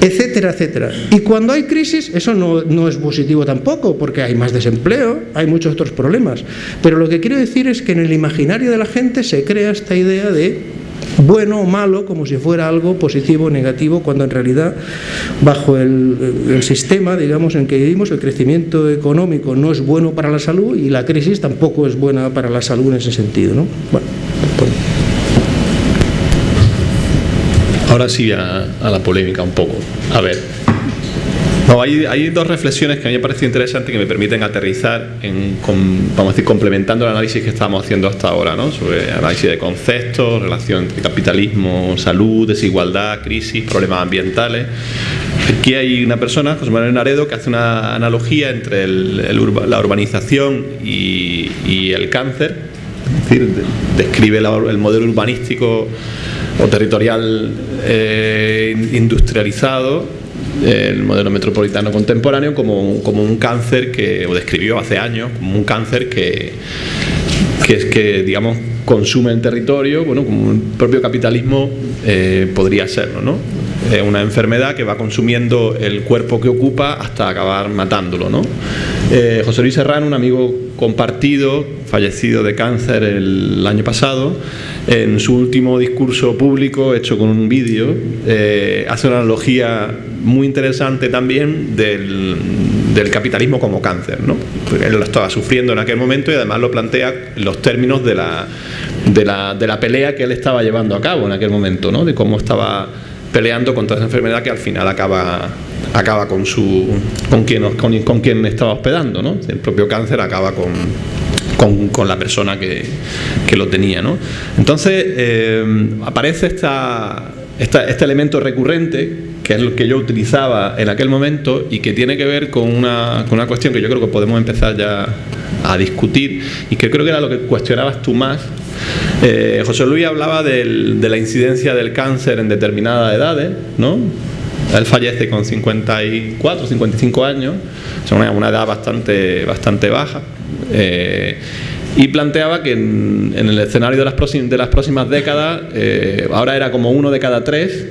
etcétera, etcétera. Y cuando hay crisis, eso no, no, es positivo tampoco, porque hay más desempleo, hay muchos otros problemas. Pero lo que quiero decir es que en el imaginario de la gente se crea esta idea de bueno o malo como si fuera algo positivo o negativo, cuando en realidad bajo el, sistema digamos, en que vivimos el crecimiento económico no es bueno para la salud y la crisis tampoco es buena para la salud en ese sentido. ¿no? Bueno, pues. Ahora sí a, a la polémica un poco. A ver, no, hay, dos reflexiones que a mí me parecen interesantes que me permiten aterrizar, en, vamos a decir, complementando el análisis que estamos haciendo hasta ahora, ¿no? sobre análisis de conceptos, relación entre capitalismo, salud, desigualdad, crisis, problemas ambientales. Aquí hay una persona, José Manuel Naredo, que hace una analogía entre la urbanización y, el cáncer, es decir, describe el modelo urbanístico o territorial eh, industrializado el modelo metropolitano contemporáneo como un, como un cáncer que, o describió hace años, como un cáncer que, que es que, digamos, consume el territorio, bueno, como un propio capitalismo eh, podría serlo, ¿no? Es una enfermedad que va consumiendo el cuerpo que ocupa hasta acabar matándolo, ¿no? Eh, José Luis Serrano, un amigo compartido, fallecido de cáncer el año pasado, en su último discurso público, hecho con un vídeo, eh, hace una analogía muy interesante también del, capitalismo como cáncer. ¿no? Él lo estaba sufriendo en aquel momento y además lo plantea en los términos de la, de la, de la pelea que él estaba llevando a cabo en aquel momento, ¿no? de cómo estaba peleando contra esa enfermedad que al final acaba acaba con su con quien con, con quien estaba hospedando ¿no? el propio cáncer acaba con con, la persona que, lo tenía. ¿no? Entonces eh, aparece esta, este elemento recurrente que es lo que yo utilizaba en aquel momento y que tiene que ver con una, con una cuestión que yo creo que podemos empezar ya a discutir y que creo que era lo que cuestionabas tú más. Eh, José Luis hablaba de la incidencia del cáncer en determinadas edades, ¿no? Él fallece con 54, 55 años, es una, una edad bastante, bastante baja. Eh, y planteaba que en, el escenario de las, próximas, de las próximas décadas, eh, ahora era como uno de cada tres,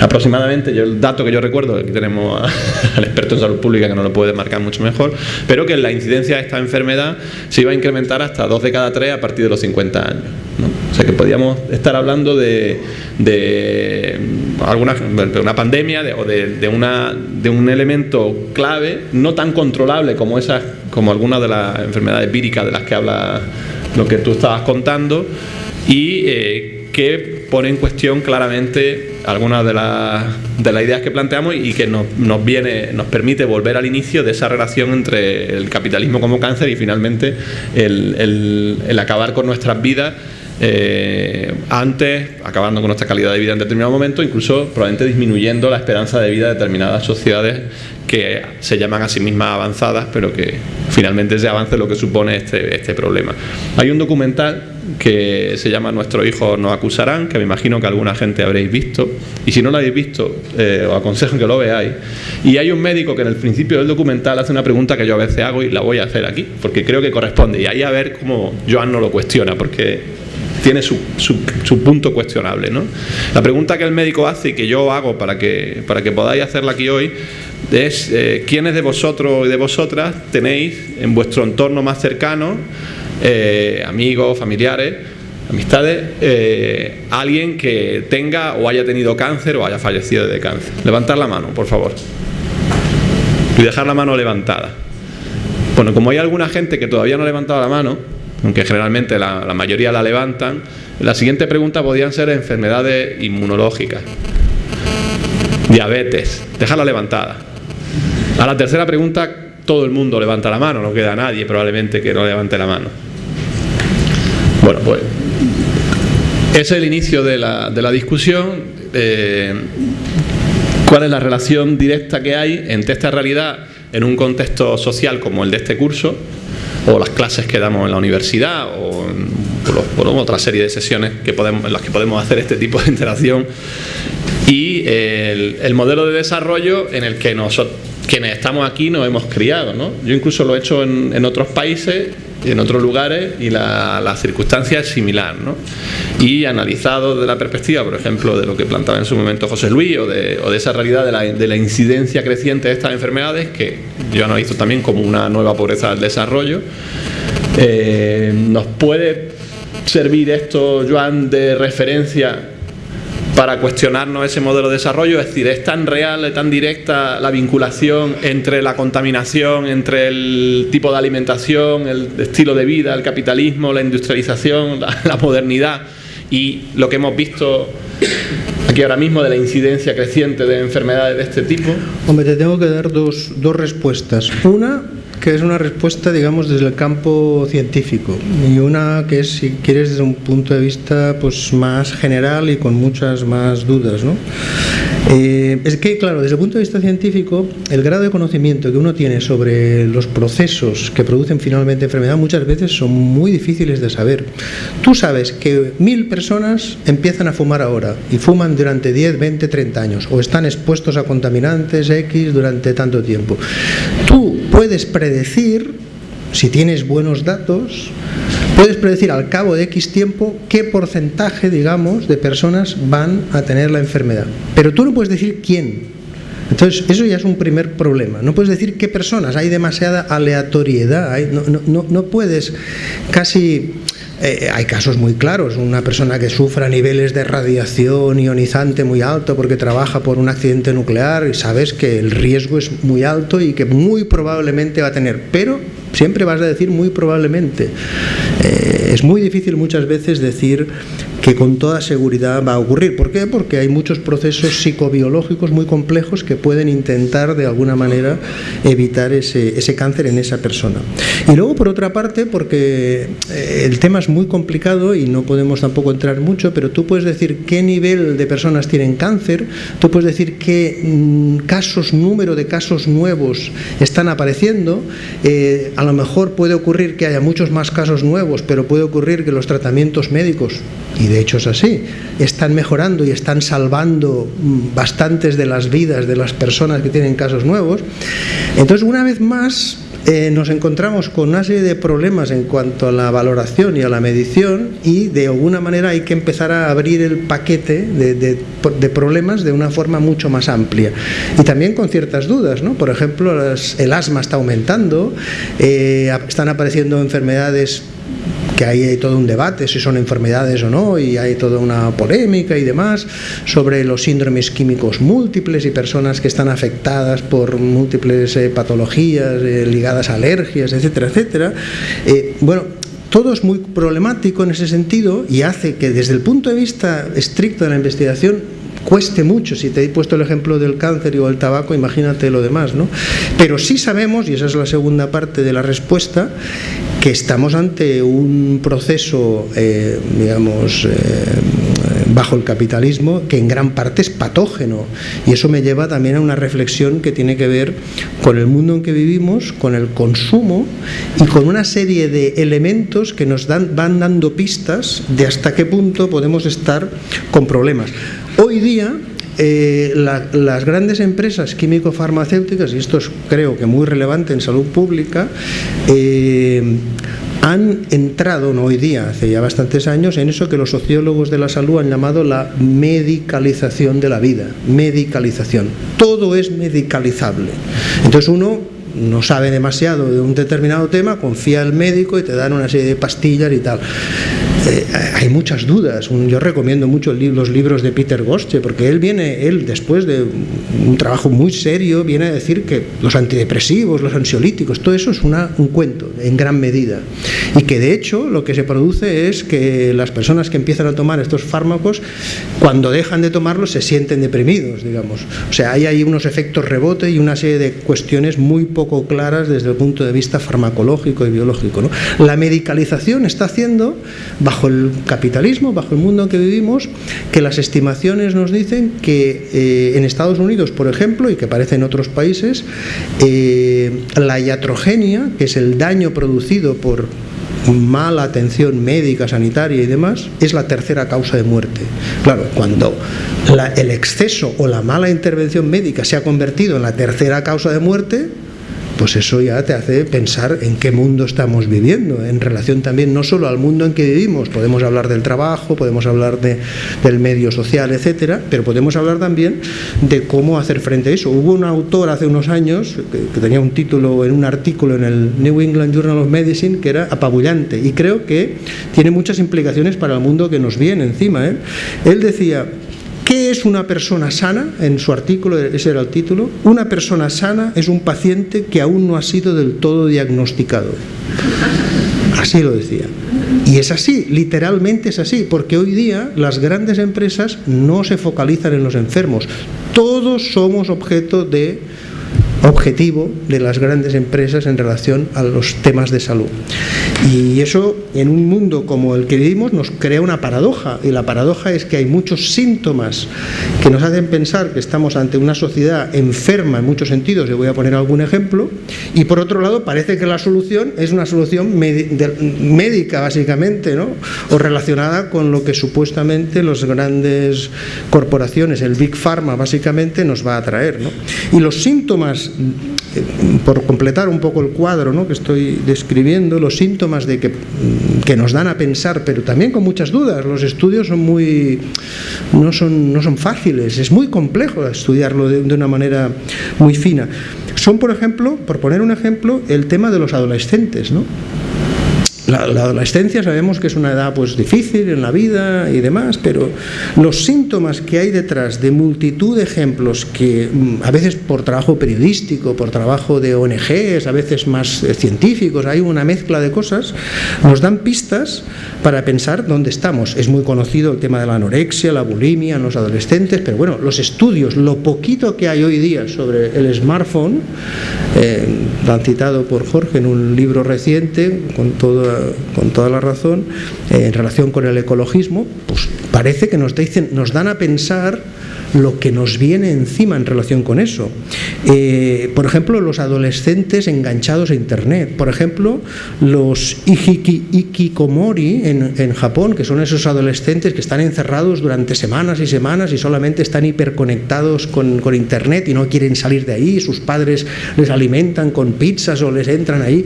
aproximadamente, yo el dato que yo recuerdo, aquí tenemos al experto en salud pública que no lo puede marcar mucho mejor, pero que la incidencia de esta enfermedad se iba a incrementar hasta dos de cada tres a partir de los 50 años. O sea que podríamos estar hablando de, de alguna una pandemia o de, una, de un elemento clave, no tan controlable como esas, como algunas de las enfermedades víricas de las que habla lo que tú estabas contando, y eh, que pone en cuestión claramente algunas de, las, de las ideas que planteamos y que nos, nos, viene, nos permite volver al inicio de esa relación entre el capitalismo como cáncer y finalmente el, el acabar con nuestras vidas eh, antes, acabando con nuestra calidad de vida en determinado momento, incluso probablemente disminuyendo la esperanza de vida de determinadas sociedades que se llaman a sí mismas avanzadas, pero que finalmente ese avance es lo que supone este, este problema. Hay un documental que se llama Nuestros hijos nos acusarán, que me imagino que alguna gente habréis visto, y si no lo habéis visto, eh, os aconsejo que lo veáis. Y hay un médico que en el principio del documental hace una pregunta que yo a veces hago y la voy a hacer aquí, porque creo que corresponde, y ahí a ver cómo Joan no lo cuestiona, porque tiene su, su, punto cuestionable. ¿no? La pregunta que el médico hace y que yo hago para que, para que podáis hacerla aquí hoy es eh, quiénes de vosotros y de vosotras tenéis en vuestro entorno más cercano, eh, amigos, familiares, amistades, eh, alguien que tenga o haya tenido cáncer o haya fallecido de cáncer. Levantar la mano, por favor. Y dejar la mano levantada. Bueno, como hay alguna gente que todavía no ha levantado la mano, aunque generalmente la, mayoría la levantan, la siguiente pregunta podrían ser enfermedades inmunológicas, diabetes, dejarla levantada. A la tercera pregunta todo el mundo levanta la mano, no queda nadie probablemente que no levante la mano. Bueno, pues es el inicio de la, discusión. Eh, ¿Cuál es la relación directa que hay entre esta realidad en un contexto social como el de este curso o las clases que damos en la universidad o por, otra serie de sesiones que podemos, en las que podemos hacer este tipo de interacción y el, modelo de desarrollo en el que nos quienes estamos aquí nos hemos criado. ¿no? Yo incluso lo he hecho en, otros países en otros lugares y la, circunstancia es similar. ¿no? Y analizado desde la perspectiva, por ejemplo, de lo que plantaba en su momento José Luis o de, esa realidad de la, incidencia creciente de estas enfermedades, que yo analizo también como una nueva pobreza del desarrollo, eh, nos puede servir esto, Joan, de referencia para cuestionarnos ese modelo de desarrollo, es decir, es tan real, tan directa la vinculación entre la contaminación, entre el tipo de alimentación, el estilo de vida, el capitalismo, la industrialización, la, modernidad y lo que hemos visto aquí ahora mismo de la incidencia creciente de enfermedades de este tipo? Hombre, te tengo que dar dos, dos respuestas. Una, que es una respuesta, digamos, desde el campo científico y una que es, si quieres, desde un punto de vista pues, más general y con muchas más dudas. ¿no? Eh, es que, claro, desde el punto de vista científico, el grado de conocimiento que uno tiene sobre los procesos que producen finalmente enfermedad muchas veces son muy difíciles de saber. Tú sabes que mil personas empiezan a fumar ahora y fuman durante 10, 20, 30 años o están expuestos a contaminantes X durante tanto tiempo. Tú puedes predecir, si tienes buenos datos, puedes predecir al cabo de X tiempo qué porcentaje, digamos, de personas van a tener la enfermedad. Pero tú no puedes decir quién. Entonces, eso ya es un primer problema. No puedes decir qué personas, hay demasiada aleatoriedad, no, puedes casi eh, hay casos muy claros, una persona que sufra niveles de radiación ionizante muy alto porque trabaja por un accidente nuclear y sabes que el riesgo es muy alto y que muy probablemente va a tener, pero siempre vas a decir muy probablemente. Eh, es muy difícil muchas veces decir que con toda seguridad va a ocurrir. ¿Por qué? Porque hay muchos procesos psicobiológicos muy complejos que pueden intentar de alguna manera evitar ese, ese cáncer en esa persona. Y luego, por otra parte, porque eh, el tema es muy complicado y no podemos tampoco entrar mucho, pero tú puedes decir qué nivel de personas tienen cáncer, tú puedes decir qué mm, casos, número de casos nuevos están apareciendo. Eh, a lo mejor puede ocurrir que haya muchos más casos nuevos, pero puede ocurrir que los tratamientos médicos y de hecho es así, están mejorando y están salvando bastantes de las vidas de las personas que tienen casos nuevos. Entonces, una vez más, eh, nos encontramos con una serie de problemas en cuanto a la valoración y a la medición y de alguna manera hay que empezar a abrir el paquete de, problemas de una forma mucho más amplia y también con ciertas dudas, ¿no? por ejemplo el asma está aumentando, eh, están apareciendo enfermedades que ahí hay todo un debate si son enfermedades o no y hay toda una polémica y demás sobre los síndromes químicos múltiples y personas que están afectadas por múltiples eh, patologías eh, ligadas a alergias, etcétera, etcétera. Eh, bueno, todo es muy problemático en ese sentido y hace que desde el punto de vista estricto de la investigación cueste mucho. Si te he puesto el ejemplo del cáncer o el tabaco, imagínate lo demás, ¿no? Pero sí sabemos, y esa es la segunda parte de la respuesta, que estamos ante un proceso, eh, digamos, eh, bajo el capitalismo que en gran parte es patógeno y eso me lleva también a una reflexión que tiene que ver con el mundo en que vivimos, con el consumo y con una serie de elementos que nos dan, van dando pistas de hasta qué punto podemos estar con problemas. Hoy día eh, las grandes empresas químico-farmacéuticas, y esto es creo que muy relevante en salud pública, eh, han entrado hoy día, hace ya bastantes años, en eso que los sociólogos de la salud han llamado la medicalización de la vida. Medicalización. Todo es medicalizable. Entonces uno no sabe demasiado de un determinado tema, confía al médico y te dan una serie de pastillas y tal. Eh, hay muchas dudas. Yo recomiendo mucho los libros de Peter Gosche, porque él viene, él después de un trabajo muy serio, viene a decir que los antidepresivos, los ansiolíticos, todo eso es un cuento, en gran medida. Y que de hecho lo que se produce es que las personas que empiezan a tomar estos fármacos, cuando dejan de tomarlos, se sienten deprimidos, digamos. O sea, hay ahí unos efectos rebote y una serie de cuestiones muy poco claras desde el punto de vista farmacológico y biológico. La medicalización está haciendo, bajo el capitalismo, bajo el mundo en que vivimos, que las estimaciones nos dicen que eh, en Estados Unidos, por ejemplo, y que aparece en otros países, eh, la iatrogenia, que es el daño producido por mala atención médica, sanitaria y demás, es la tercera causa de muerte. Claro, cuando el exceso o la mala intervención médica se ha convertido en la tercera causa de muerte, pues eso ya te hace pensar en qué mundo estamos viviendo, en relación también no solo al mundo en que vivimos, podemos hablar del trabajo, podemos hablar de, del medio social, etcétera, pero podemos hablar también de cómo hacer frente a eso. Hubo un autor hace unos años que, tenía un título en un artículo en el New England Journal of Medicine que era apabullante y creo que tiene muchas implicaciones para el mundo que nos viene encima. ¿eh? Él decía, ¿Qué es una persona sana? En su artículo, ese era el título. Una persona sana es un paciente que aún no ha sido del todo diagnosticado. Así lo decía. Y es así, literalmente es así, porque hoy día las grandes empresas no se focalizan en los enfermos. Todos somos objeto de objetivo de las grandes empresas en relación a los temas de salud. Y eso en un mundo como el que vivimos nos crea una paradoja y la paradoja es que hay muchos síntomas que nos hacen pensar que estamos ante una sociedad enferma en muchos sentidos, yo voy a poner algún ejemplo, y por otro lado parece que la solución es una solución médica básicamente, ¿no? o relacionada con lo que supuestamente las grandes corporaciones, el Big Pharma básicamente nos va a traer. ¿no? Y los síntomas por completar un poco el cuadro ¿no? que estoy describiendo, los síntomas de que, que, nos dan a pensar, pero también con muchas dudas. Los estudios son muy, no, son, no son fáciles, es muy complejo estudiarlo de, de una manera muy fina. Son, por ejemplo, por poner un ejemplo, el tema de los adolescentes. ¿no? La, adolescencia sabemos que es una edad pues difícil en la vida y demás, pero los síntomas que hay detrás de multitud de ejemplos que mm, a veces por trabajo periodístico, por trabajo de ONGs, a veces más eh, científicos, hay una mezcla de cosas, nos dan pistas para pensar dónde estamos. Es muy conocido el tema de la anorexia, la bulimia en los adolescentes, pero bueno, los estudios, lo poquito que hay hoy día sobre el smartphone, eh, citado por Jorge en un libro reciente, con todo con toda la razón, eh, en relación con el ecologismo, pues parece que nos, dicen, nos dan a pensar lo que nos viene encima en relación con eso. Eh, por ejemplo, los adolescentes enganchados a Internet. Por ejemplo, los ikikomori en, Japón, que son esos adolescentes que están encerrados durante semanas y semanas y solamente están hiperconectados con, Internet y no quieren salir de ahí, sus padres les alimentan con pizzas o les entran ahí.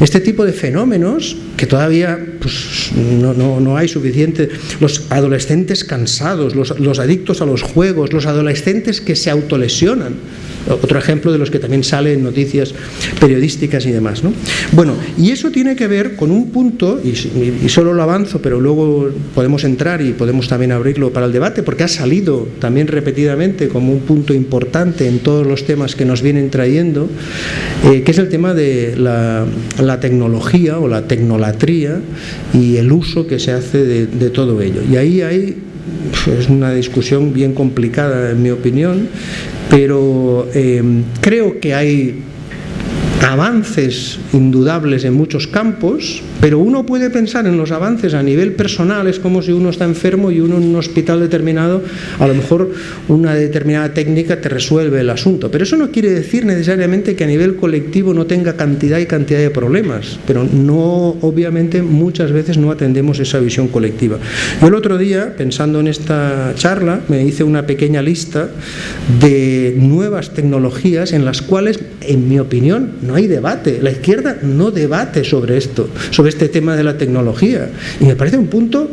Este tipo de fenómenos que todavía pues, no, hay suficiente, los adolescentes cansados, los adictos a los juegos, los adolescentes que se autolesionan, otro ejemplo de los que también salen noticias periodísticas y demás. ¿no? Bueno, y eso tiene que ver con un punto, y, y, solo lo avanzo, pero luego podemos entrar y podemos también abrirlo para el debate, porque ha salido también repetidamente como un punto importante en todos los temas que nos vienen trayendo, eh, que es el tema de la, la, tecnología o la tecnolatría y el uso que se hace de, de todo ello. Y ahí hay es una discusión bien complicada en mi opinión, pero eh, creo que hay avances indudables en muchos campos, pero uno puede pensar en los avances a nivel personal, es como si uno está enfermo y uno en un hospital determinado, a lo mejor una determinada técnica te resuelve el asunto, pero eso no quiere decir necesariamente que a nivel colectivo no tenga cantidad y cantidad de problemas, pero no, obviamente muchas veces no atendemos esa visión colectiva. Yo el otro día, pensando en esta charla, me hice una pequeña lista de nuevas tecnologías en las cuales, en mi opinión, no hay debate, la izquierda no debate sobre esto, sobre este tema de la tecnología. Y me parece un punto,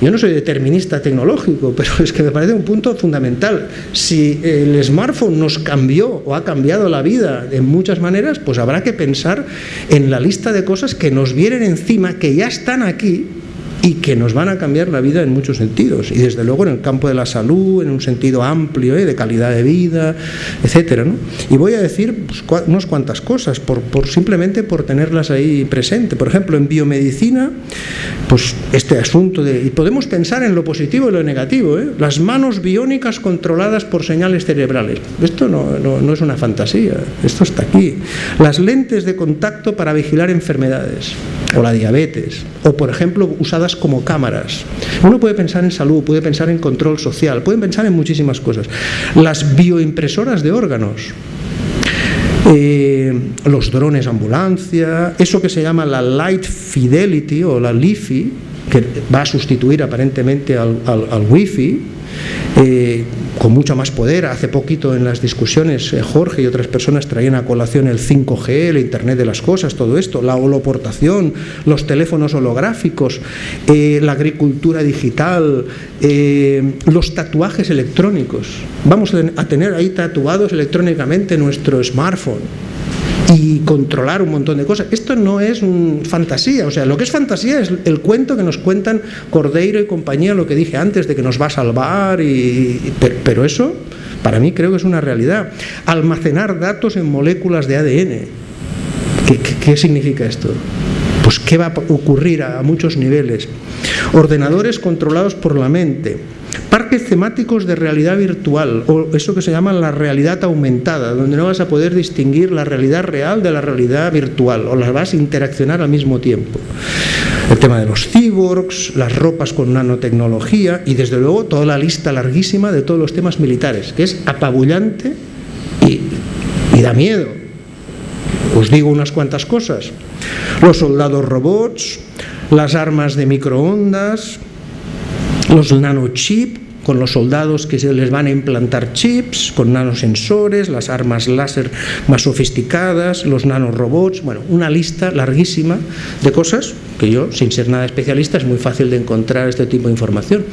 yo no soy determinista tecnológico, pero es que me parece un punto fundamental. Si el smartphone nos cambió o ha cambiado la vida en muchas maneras, pues habrá que pensar en la lista de cosas que nos vienen encima, que ya están aquí y que nos van a cambiar la vida en muchos sentidos y desde luego en el campo de la salud en un sentido amplio ¿eh? de calidad de vida etcétera ¿no? y voy a decir pues, unas cuantas cosas por, por, simplemente por tenerlas ahí presente por ejemplo en biomedicina pues este asunto de y podemos pensar en lo positivo y lo negativo ¿eh? las manos biónicas controladas por señales cerebrales esto no, no, no es una fantasía esto está aquí las lentes de contacto para vigilar enfermedades o la diabetes o por ejemplo usadas como cámaras. Uno puede pensar en salud, puede pensar en control social, pueden pensar en muchísimas cosas. Las bioimpresoras de órganos. eh, los drones ambulancia, eso que se llama la Light Fidelity o la LiFi, que va a sustituir aparentemente al, al, Wi-Fi, eh, con mucho más poder. Hace poquito en las discusiones eh, Jorge y otras personas traían a colación el 5G, el Internet de las Cosas, todo esto, la holoportación, los teléfonos holográficos, eh, la agricultura digital, los tatuajes electrónicos. Vamos a tener ahí tatuados electrónicamente nuestro smartphone y controlar un montón de cosas. Esto no es fantasía, o sea, lo que es fantasía es el cuento que nos cuentan Cordeiro y compañía, lo que dije antes, de que nos va a salvar, y, pero, eso para mí creo que es una realidad. Almacenar datos en moléculas de ADN. qué significa esto? Pues qué va a ocurrir a muchos niveles. Ordenadores controlados por la mente Parques temáticos de realidad virtual, o eso que se llama la realidad aumentada, donde no vas a poder distinguir la realidad real de la realidad virtual, o las vas a interaccionar al mismo tiempo. El tema de los cyborgs, las ropas con nanotecnología y desde luego toda la lista larguísima de todos los temas militares, que es apabullante y, y da miedo. Os digo unas cuantas cosas. Los soldados robots, las armas de microondas, los nanochips con los soldados que se les van a implantar chips, con nanosensores, las armas láser más sofisticadas, los nanorobots, bueno, una lista larguísima de cosas que yo, sin ser nada especialista, es muy fácil de encontrar este tipo de información.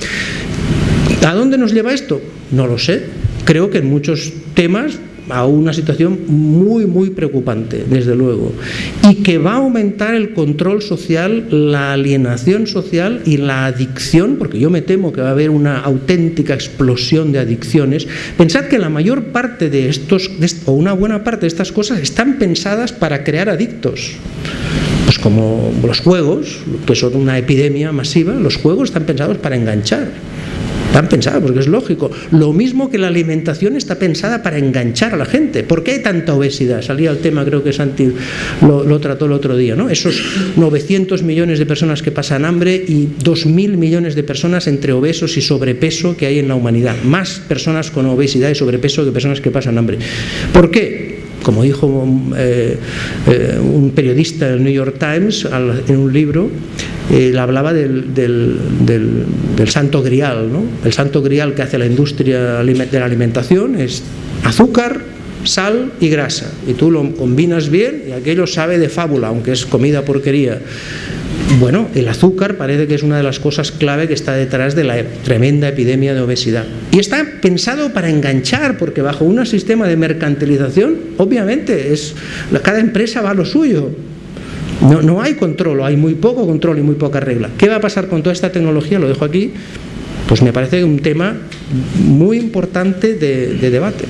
¿A dónde nos lleva esto? No lo sé. Creo que en muchos temas a una situación muy, muy preocupante, desde luego, y que va a aumentar el control social, la alienación social y la adicción, porque yo me temo que va a haber una auténtica explosión de adicciones. Pensad que la mayor parte de estos, o una buena parte de estas cosas, están pensadas para crear adictos. Pues como los juegos, que son una epidemia masiva, los juegos están pensados para enganchar Están pensados, porque es lógico. Lo mismo que la alimentación está pensada para enganchar a la gente. ¿Por qué hay tanta obesidad? Salía el tema, creo que Santi lo, trató el otro día, ¿no? Esos 900 millones de personas que pasan hambre y 2.000 millones de personas entre obesos y sobrepeso que hay en la humanidad. Más personas con obesidad y sobrepeso que personas que pasan hambre. ¿Por qué? como dijo eh, eh, un periodista del New York Times en un libro, él hablaba del, del, santo grial. ¿no? El santo grial que hace la industria de la alimentación es azúcar, sal y grasa. Y tú lo combinas bien y aquello sabe de fábula, aunque es comida porquería. Bueno, el azúcar parece que es una de las cosas clave que está detrás de la tremenda epidemia de obesidad. Y está pensado para enganchar, porque bajo un sistema de mercantilización, obviamente, es, cada empresa va a lo suyo. No, no hay control, hay muy poco control y muy poca regla. ¿Qué va a pasar con toda esta tecnología? Lo dejo aquí. Pues me parece un tema muy importante de debate.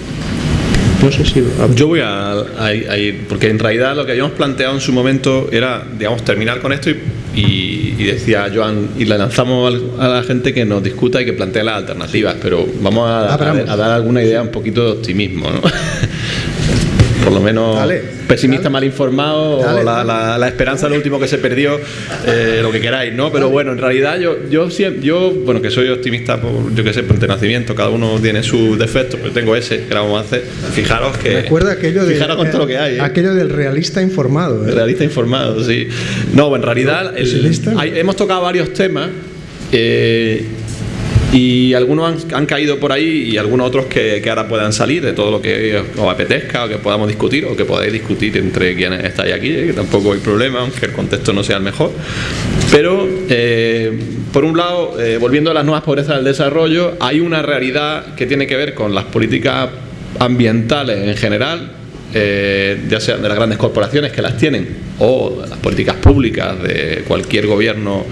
No sé si... Yo voy a, ir, porque en realidad lo que habíamos planteado en su momento era, digamos, terminar con esto y, decía Joan, y le lanzamos a la gente que nos discuta y que plantee las alternativas, pero vamos a, a dar alguna idea un poquito de optimismo, ¿no? por lo menos pesimista mal informado o la, esperanza lo último que se perdió, eh, lo que queráis, ¿no? Pero bueno, en realidad yo, yo, yo bueno, que soy optimista por, yo qué sé, por nacimiento, cada uno tiene sus defectos, pero tengo ese, que vamos a hacer. Fijaros que... Recuerda aquello, de, con todo lo que hay. ¿eh? aquello del realista informado. ¿eh? realista informado, sí. No, en realidad hemos tocado varios temas. Eh, y algunos han, caído por ahí y algunos otros que, ahora puedan salir de todo lo que os apetezca o que podamos discutir o que podáis discutir entre quienes estáis aquí, ¿eh? que tampoco hay problema, aunque el contexto no sea el mejor. Pero, eh, por un lado, eh, volviendo a las nuevas pobrezas del desarrollo, hay una realidad que tiene que ver con las políticas ambientales en general, ya sea de las grandes corporaciones que las tienen o las políticas públicas de cualquier gobierno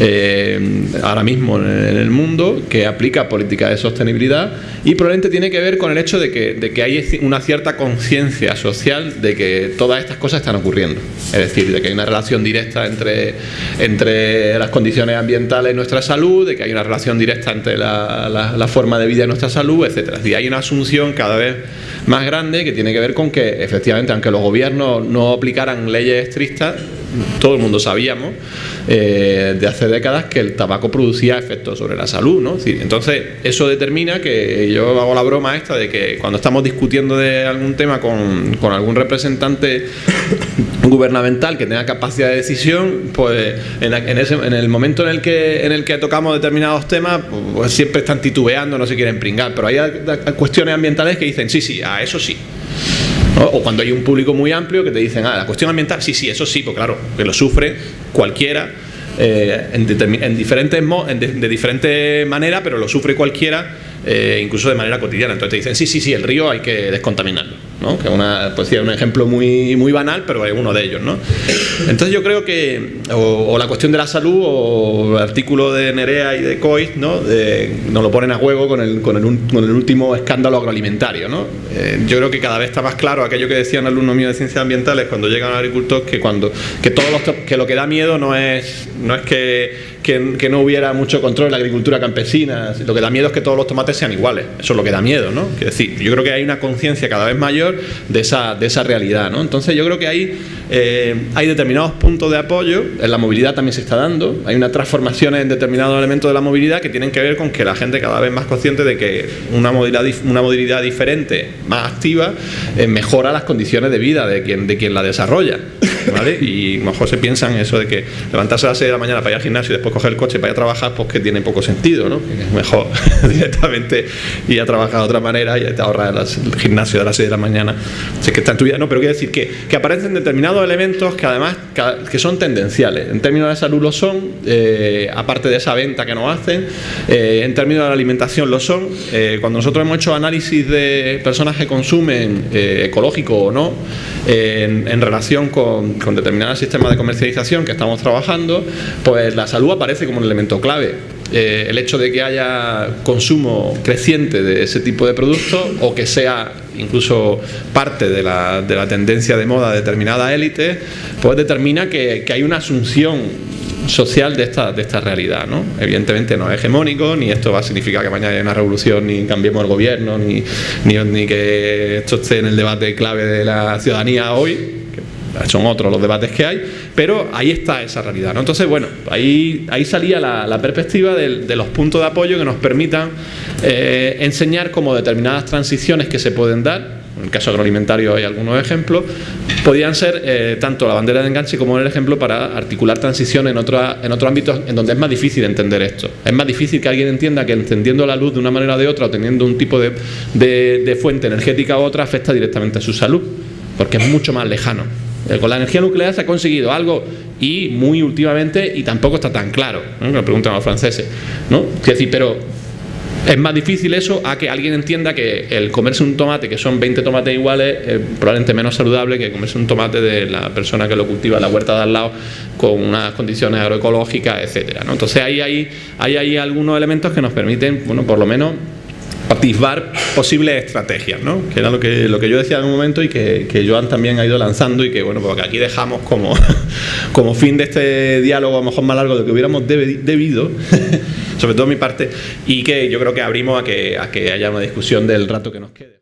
eh, ahora mismo en el mundo que aplica políticas de sostenibilidad y probablemente tiene que ver con el hecho de que, de que hay una cierta conciencia social de que todas estas cosas están ocurriendo. Es decir, de que hay una relación directa entre, entre las condiciones ambientales y nuestra salud, de que hay una relación directa entre la, la, forma de vida y nuestra salud, etc. Es hay una asunción cada vez más grande que tiene que ver con que efectivamente, aunque los gobiernos no aplicaran leyes todo el mundo sabíamos eh, de hace décadas que el tabaco producía efectos sobre la salud, ¿no? Entonces, eso determina que yo hago la broma esta de que cuando estamos discutiendo de algún tema con, con algún representante gubernamental que tenga capacidad de decisión, pues en, ese, en, el momento en el que en el que tocamos determinados temas, pues siempre están titubeando, no se quieren pringar. Pero hay cuestiones ambientales que dicen sí, sí, a eso sí. O cuando hay un público muy amplio que te dicen, ah, la cuestión ambiental, sí, sí, eso sí, pues claro, que lo sufre cualquiera eh, en, diferentes de, de diferente manera, pero lo sufre cualquiera eh, incluso de manera cotidiana. Entonces te dicen, sí, sí, sí, el río hay que descontaminarlo, ¿no? que una, pues, es un ejemplo muy, muy banal, pero es uno de ellos. ¿no? Entonces yo creo que, o, la cuestión de la salud, o el artículo de Nerea y de Coy, ¿no? nos lo ponen a juego con el, con el, con el último escándalo agroalimentario. ¿no? Eh, yo creo que cada vez está más claro aquello que decían alumnos míos de ciencias ambientales cuando llegan a agricultor, que, cuando, que, todos los, que lo que da miedo no es, no es que que, no hubiera mucho control en la agricultura campesina. Lo que da miedo es que todos los tomates sean iguales. Eso es lo que da miedo, ¿no? Es decir, yo creo que hay una conciencia cada vez mayor de esa, de esa realidad, ¿no? Entonces yo creo que hay, eh, hay determinados puntos de apoyo, en la movilidad también se está dando, hay unas transformaciones en determinados elementos de la movilidad que tienen que ver con que la gente cada vez más consciente de que una movilidad, una movilidad diferente, más activa, eh, mejora las condiciones de vida de quien, de quien la desarrolla. ¿vale? Y mejor se piensa en eso de que levantarse a las 6 de la mañana para ir al gimnasio y después coger el coche para ir a trabajar, pues que tiene poco sentido, ¿no? mejor directamente ir a trabajar de otra manera y te ahorrar el gimnasio de las 6 de la mañana. Sé que está en tu vida, no, pero quiero decir que, que aparecen determinados elementos que además que son tendenciales. En términos de salud lo son, eh, aparte de esa venta que nos hacen, eh, en términos de la alimentación lo son. Eh, cuando nosotros hemos hecho análisis de personas que consumen ecológico o no, en relación con con determinados sistemas de comercialización que estamos trabajando, pues la salud aparece como un elemento clave. Eh, el hecho de que haya consumo creciente de ese tipo de productos o que sea incluso parte de la, de la tendencia de moda de determinada élite, pues determina que, que hay una asunción social de esta, de esta realidad. ¿no? Evidentemente no es hegemónico, ni esto va a significar que mañana haya una revolución, ni cambiemos el gobierno, ni, ni, ni que esto esté en el debate clave de la ciudadanía hoy, son otros los debates que hay, pero ahí está esa realidad. Entonces, bueno, ahí, ahí salía la, perspectiva de, los puntos de apoyo que nos permitan eh, enseñar cómo determinadas transiciones que se pueden dar, en el caso agroalimentario hay algunos ejemplos, podían ser eh, tanto la bandera de enganche como el ejemplo para articular transiciones en, otro, en otros ámbitos en donde es más difícil entender esto. Es más difícil que alguien entienda que encendiendo la luz de una manera o de otra o teniendo un tipo de, de fuente energética u otra afecta directamente a su salud, porque es mucho más lejano. Eh, con la energía nuclear se ha conseguido algo y muy últimamente y tampoco está tan claro, ¿no? me preguntan los franceses, ¿no? Es decir, pero es más difícil eso a que alguien entienda que el comerse un tomate, que son 20 tomates iguales, es probablemente menos saludable que comerse un tomate de la persona que lo cultiva en la huerta de al lado con unas condiciones agroecológicas, etcétera. Entonces hay, hay, hay, hay algunos elementos que nos permiten, bueno, por lo menos atisbar posibles estrategias, ¿no? que era lo que, lo que yo decía en un momento y que, que Joan también ha ido lanzando y que bueno, porque aquí dejamos como, como fin de este diálogo a lo mejor más largo de lo que hubiéramos debido, sobre todo mi parte, y que yo creo que abrimos a que, a que haya una discusión del rato que nos quede.